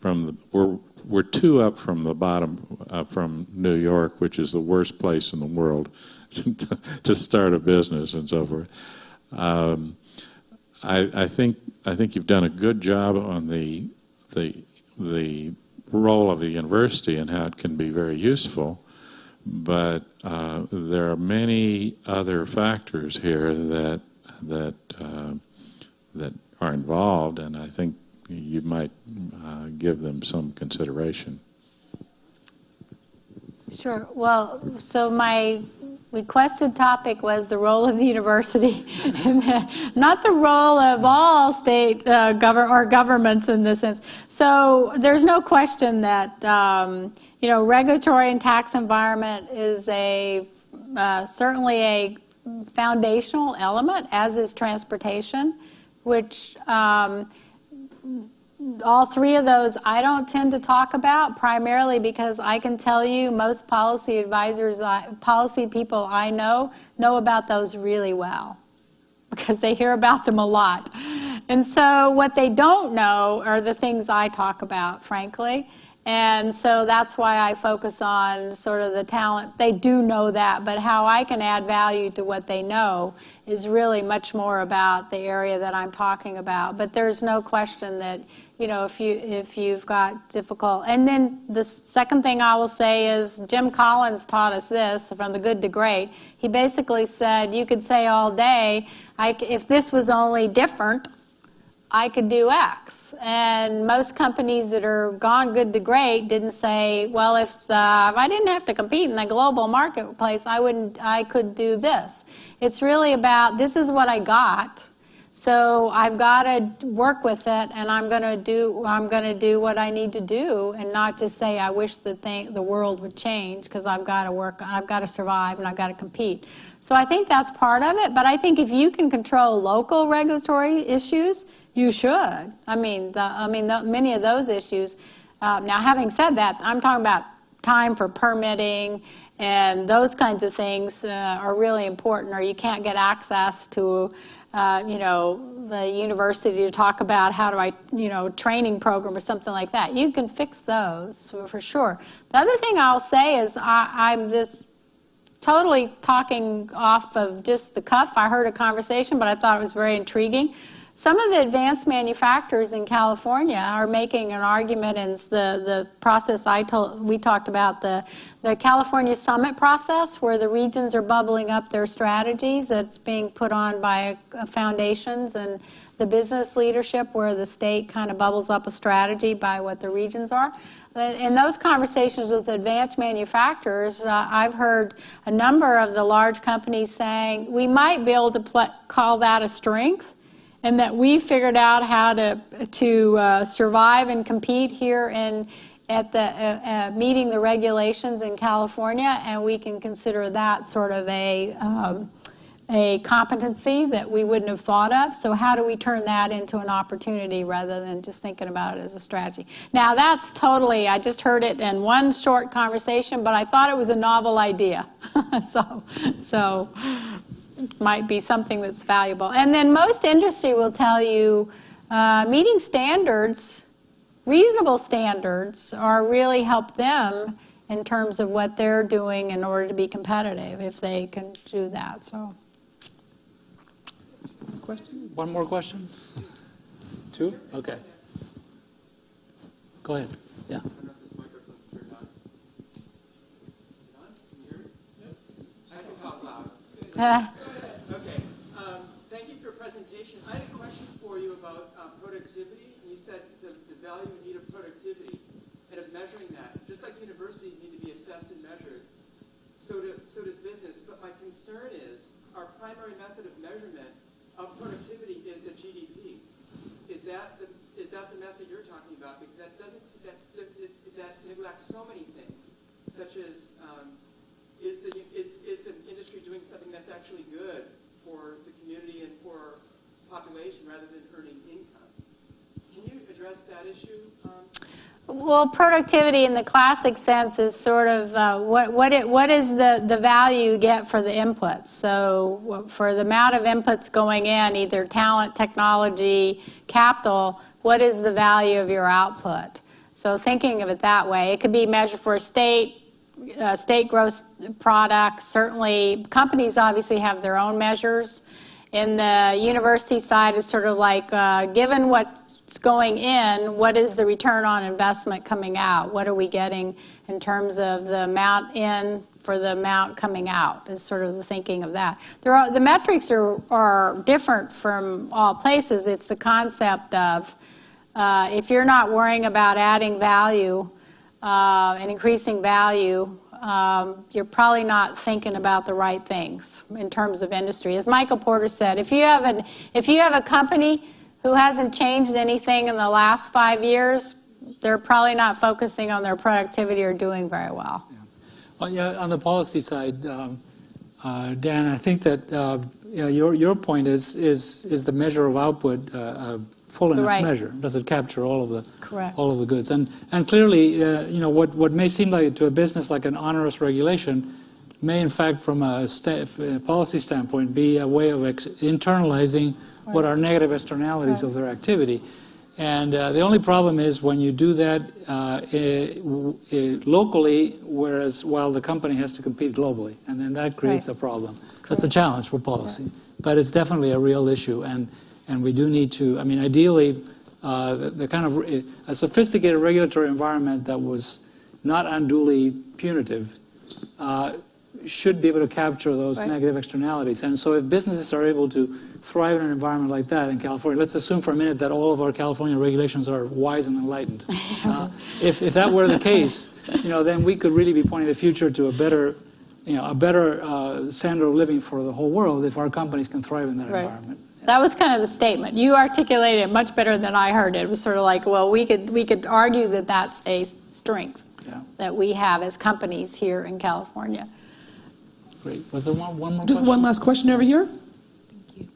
from the, we're we're two up from the bottom uh, from New York, which is the worst place in the world <laughs> to start a business and so forth. Um, I, I, think I think you've done a good job on the the the role of the university and how it can be very useful, but uh, there are many other factors here that that uh, that are involved, and I think you might uh, give them some consideration. Sure. Well, so my requested topic was the role of the university, <laughs> not the role of all state uh, or governments in this sense. So there's no question that um, you know regulatory and tax environment is a uh, certainly a foundational element, as is transportation, which um, all three of those I don't tend to talk about primarily because I can tell you most policy advisors, policy people I know, know about those really well <laughs> because they hear about them a lot. And so what they don't know are the things I talk about, frankly. And so that's why I focus on sort of the talent. They do know that, but how I can add value to what they know is really much more about the area that I'm talking about. But there's no question that, you know, if you if you've got difficult. And then the second thing I will say is Jim Collins taught us this from the good to great. He basically said you could say all day, I, if this was only different, I could do X and most companies that are gone good to great didn't say, well, if, the, if I didn't have to compete in the global marketplace, I wouldn't, I could do this. It's really about this is what I got, so I've got to work with it, and I'm going to do I'm going to do what I need to do, and not just say I wish the thing the world would change because I've got to work, I've got to survive, and I've got to compete. So I think that's part of it. But I think if you can control local regulatory issues you should. I mean, the, I mean, the, many of those issues. Uh, now, having said that, I'm talking about time for permitting and those kinds of things uh, are really important, or you can't get access to, uh, you know, the university to talk about how do I, you know, training program or something like that. You can fix those for sure. The other thing I'll say is I, I'm this totally talking off of just the cuff. I heard a conversation, but I thought it was very intriguing some of the advanced manufacturers in California are making an argument in the, the process I told, we talked about, the, the California Summit process, where the regions are bubbling up their strategies that's being put on by uh, foundations and the business leadership, where the state kind of bubbles up a strategy by what the regions are. In those conversations with advanced manufacturers, uh, I've heard a number of the large companies saying, we might be able to call that a strength, and that we figured out how to to uh, survive and compete here in at the, uh, uh, meeting the regulations in California, and we can consider that sort of a, um, a competency that we wouldn't have thought of. So how do we turn that into an opportunity rather than just thinking about it as a strategy? Now, that's totally, I just heard it in one short conversation, but I thought it was a novel idea. <laughs> So, so might be something that's valuable. And then most industry will tell you, uh, meeting standards, reasonable standards, are really help them in terms of what they're doing in order to be competitive, if they can do that, so. Question? One more question? Two? Okay. Go ahead. Yeah. Uh, Okay. Um, Thank you for your presentation. I had a question for you about uh, productivity. And You said the the value and need of productivity and of measuring that. Just like universities need to be assessed and measured, so do- so does business. But my concern is, our primary method of measurement of productivity is the GDP. Is that the is that the method you're talking about? Because that doesn't, that that- that neglects so many things, such as um, is the, is, is the industry doing something that's actually good for the community and for population rather than earning income? Can you address that issue? Um, Well, productivity in the classic sense is sort of uh, what what it, what is the the value you get for the inputs. So for the amount of inputs going in, either talent, technology, capital, what is the value of your output? So thinking of it that way, it could be measured for a state, uh, state gross product. Certainly, companies obviously have their own measures. In the university side, it's sort of like uh, given what's going in, what is the return on investment coming out? What are we getting in terms of the amount in for the amount coming out? Is sort of the thinking of that. There are, the metrics are, are different from all places. It's the concept of uh, if you're not worrying about adding value uh, and increasing value, um, you're probably not thinking about the right things in terms of industry. As Michael Porter said, if you have an if you have a company who hasn't changed anything in the last five years, they're probably not focusing on their productivity or doing very well. Well, yeah, on the policy side, um, uh, Dan, I think that uh, you know, your your point is is is the measure of output uh, a full enough Right. measure? Does it capture all of the Correct. all of the goods? And and clearly, uh, you know, what what may seem like to a business like an onerous regulation may, in fact, from a sta- uh, policy standpoint, be a way of ex- internalizing what are negative externalities Right. of their activity. And uh, the only problem is when you do that uh, w- eh, locally, whereas while the company has to compete globally, and then that creates Right. a problem. That's a challenge for policy, but it's definitely a real issue, and and we do need to. I mean, ideally, uh, the, the kind of a sophisticated regulatory environment that was not unduly punitive uh, should be able to capture those Right. negative externalities. And so if businesses are able to thrive in an environment like that in California, let's assume for a minute that all of our California regulations are wise and enlightened. <laughs> Uh, if, if that were the case, you know, then we could really be pointing the future to a better, you know, a better uh, standard of living for the whole world if our companies can thrive in that Right. environment. That was kind of the statement. You articulated it much better than I heard it. It was sort of like, well, we could we could argue that that's a strength Yeah, that we have as companies here in California. Great. Was there one, one more Just question? one last question over here. Thank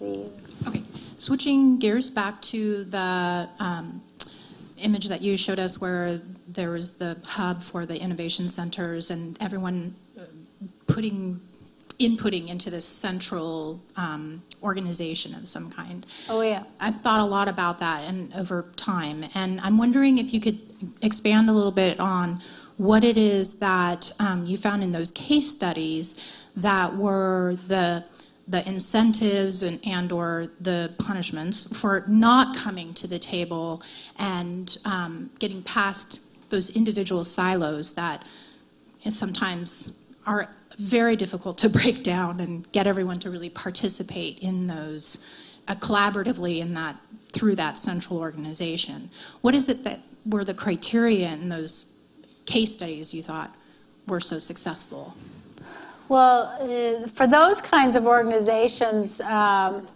you. Okay, switching gears back to the um, image that you showed us where there was the hub for the innovation centers and everyone uh, putting, inputting into this central um, organization of some kind. Oh yeah. I've thought a lot about that and over time, and I'm wondering if you could expand a little bit on what it is that um, you found in those case studies that were the the incentives and, and or the punishments for not coming to the table and um, getting past those individual silos that sometimes are very difficult to <laughs> break down and get everyone to really participate in those uh, collaboratively in that through that central organization. What is it that were the criteria in those case studies you thought were so successful? Well, uh, for those kinds of organizations, um,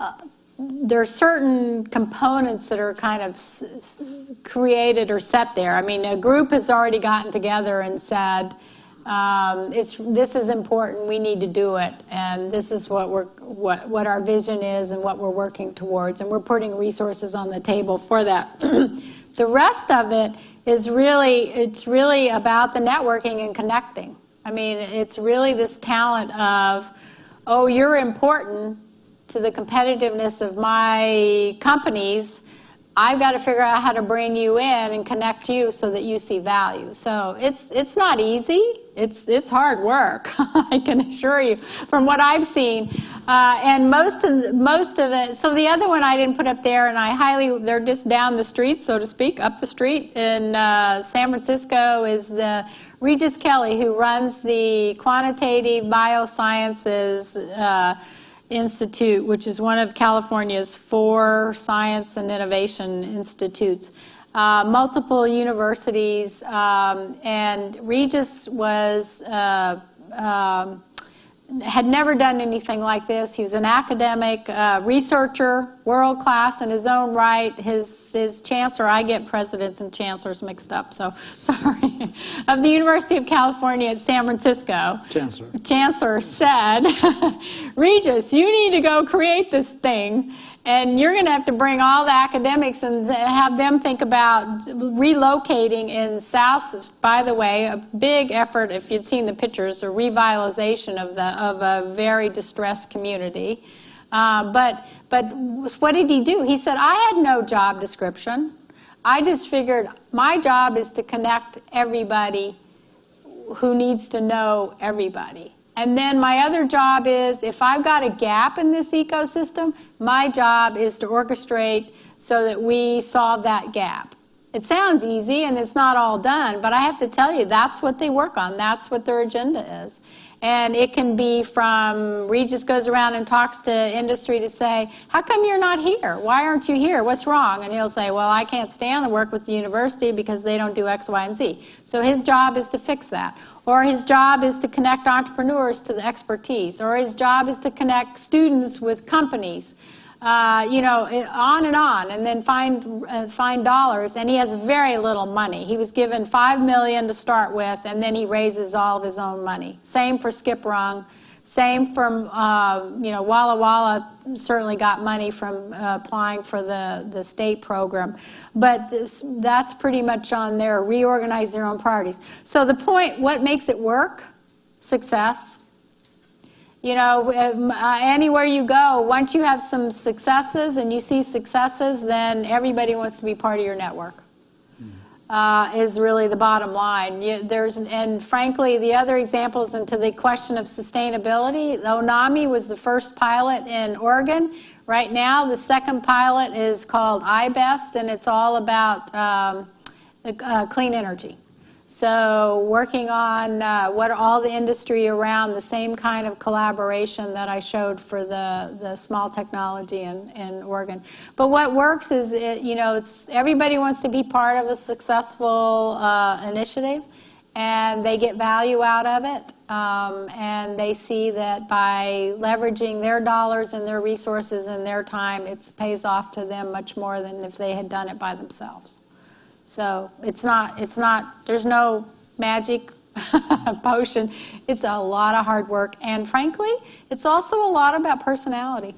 uh, there are certain components that are kind of created or set there. I mean, a group has already gotten together and said, um, it's, this is important, we need to do it, and this is what we're, what, what our vision is and what we're working towards, and we're putting resources on the table for that. <clears throat> the rest of it is really, it's really about the networking and connecting. I mean, it's really this talent of, oh, you're important to the competitiveness of my companies, I've got to figure out how to bring you in and connect you so that you see value. So it's it's not easy. It's it's hard work. <laughs> I can assure you from what I've seen. Uh, and most of most of it. So the other one I didn't put up there, and I highly they're just down the street, so to speak, up the street in uh, San Francisco is the Regis Kelly who runs the quantitative biosciences. Uh, Institute, which is one of California's four science and innovation institutes. Uh, multiple universities, um, and Regis was uh, um, had never done anything like this. He was an academic uh, researcher, world class in his own right. His his chancellor, I get presidents and chancellors mixed up, so <laughs> sorry, of the University of California at San Francisco. Chancellor. Chancellor said, <laughs> Regis, you need to go create this thing. And you're going to have to bring all the academics and have them think about relocating in South. By the way, a big effort, if you'd seen the pictures, a revitalization of, the, of a very distressed community. Uh, but, but what did he do? He said, I had no job description. I just figured my job is to connect everybody who needs to know everybody. And then my other job is if I've got a gap in this ecosystem, my job is to orchestrate so that we solve that gap. It sounds easy and it's not all done, but I have to tell you, that's what they work on. That's what their agenda is. And it can be from Regis goes around and talks to industry to say, how come you're not here? Why aren't you here? What's wrong? And he'll say, well, I can't stand to work with the university because they don't do X, Y, and Z. So his job is to fix that. Or his job is to connect entrepreneurs to the expertise. Or his job is to connect students with companies. Uh, you know, on and on, and then find uh, find dollars. And he has very little money. He was given five million to start with, and then he raises all of his own money. Same for Skip Rung. Same from uh, you know Walla Walla certainly got money from uh, applying for the the state program, but this, that's pretty much on their reorganize their own priorities. So the point, what makes it work? Success. You know, um, uh, anywhere you go, once you have some successes and you see successes, then everybody wants to be part of your network. Uh, is really the bottom line. You, there's, and frankly, the other examples into the question of sustainability, ONAMI was the first pilot in Oregon. Right now, the second pilot is called iBest, and it's all about um, uh, clean energy. So working on uh, what all the industry around the same kind of collaboration that I showed for the, the small technology in, in Oregon. But what works is, it, you know, it's, everybody wants to be part of a successful uh, initiative and they get value out of it. Um, and they see that by leveraging their dollars and their resources and their time, it pays off to them much more than if they had done it by themselves. So it's not, it's not, there's no magic <laughs> potion. It's a lot of hard work. And frankly, it's also a lot about personality.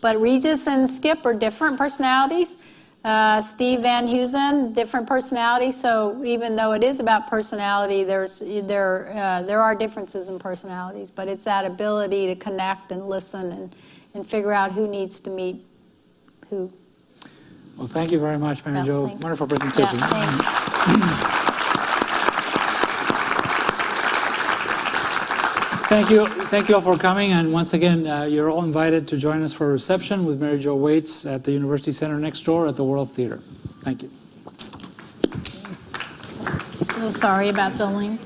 But Regis and Skip are different personalities. Uh, Steve VanAusdle, different personality. So even though it is about personality, there's there uh, there are differences in personalities. But it's that ability to connect and listen and and figure out who needs to meet who. Well, thank you very much, Mary Yeah, Jo. Wonderful presentation. Yeah. <clears throat> Thank you. Thank you all for coming. And once again, uh, you're all invited to join us for a reception with Mary Jo Waits at the University Center next door at the World Theater. Thank you. So sorry about the link.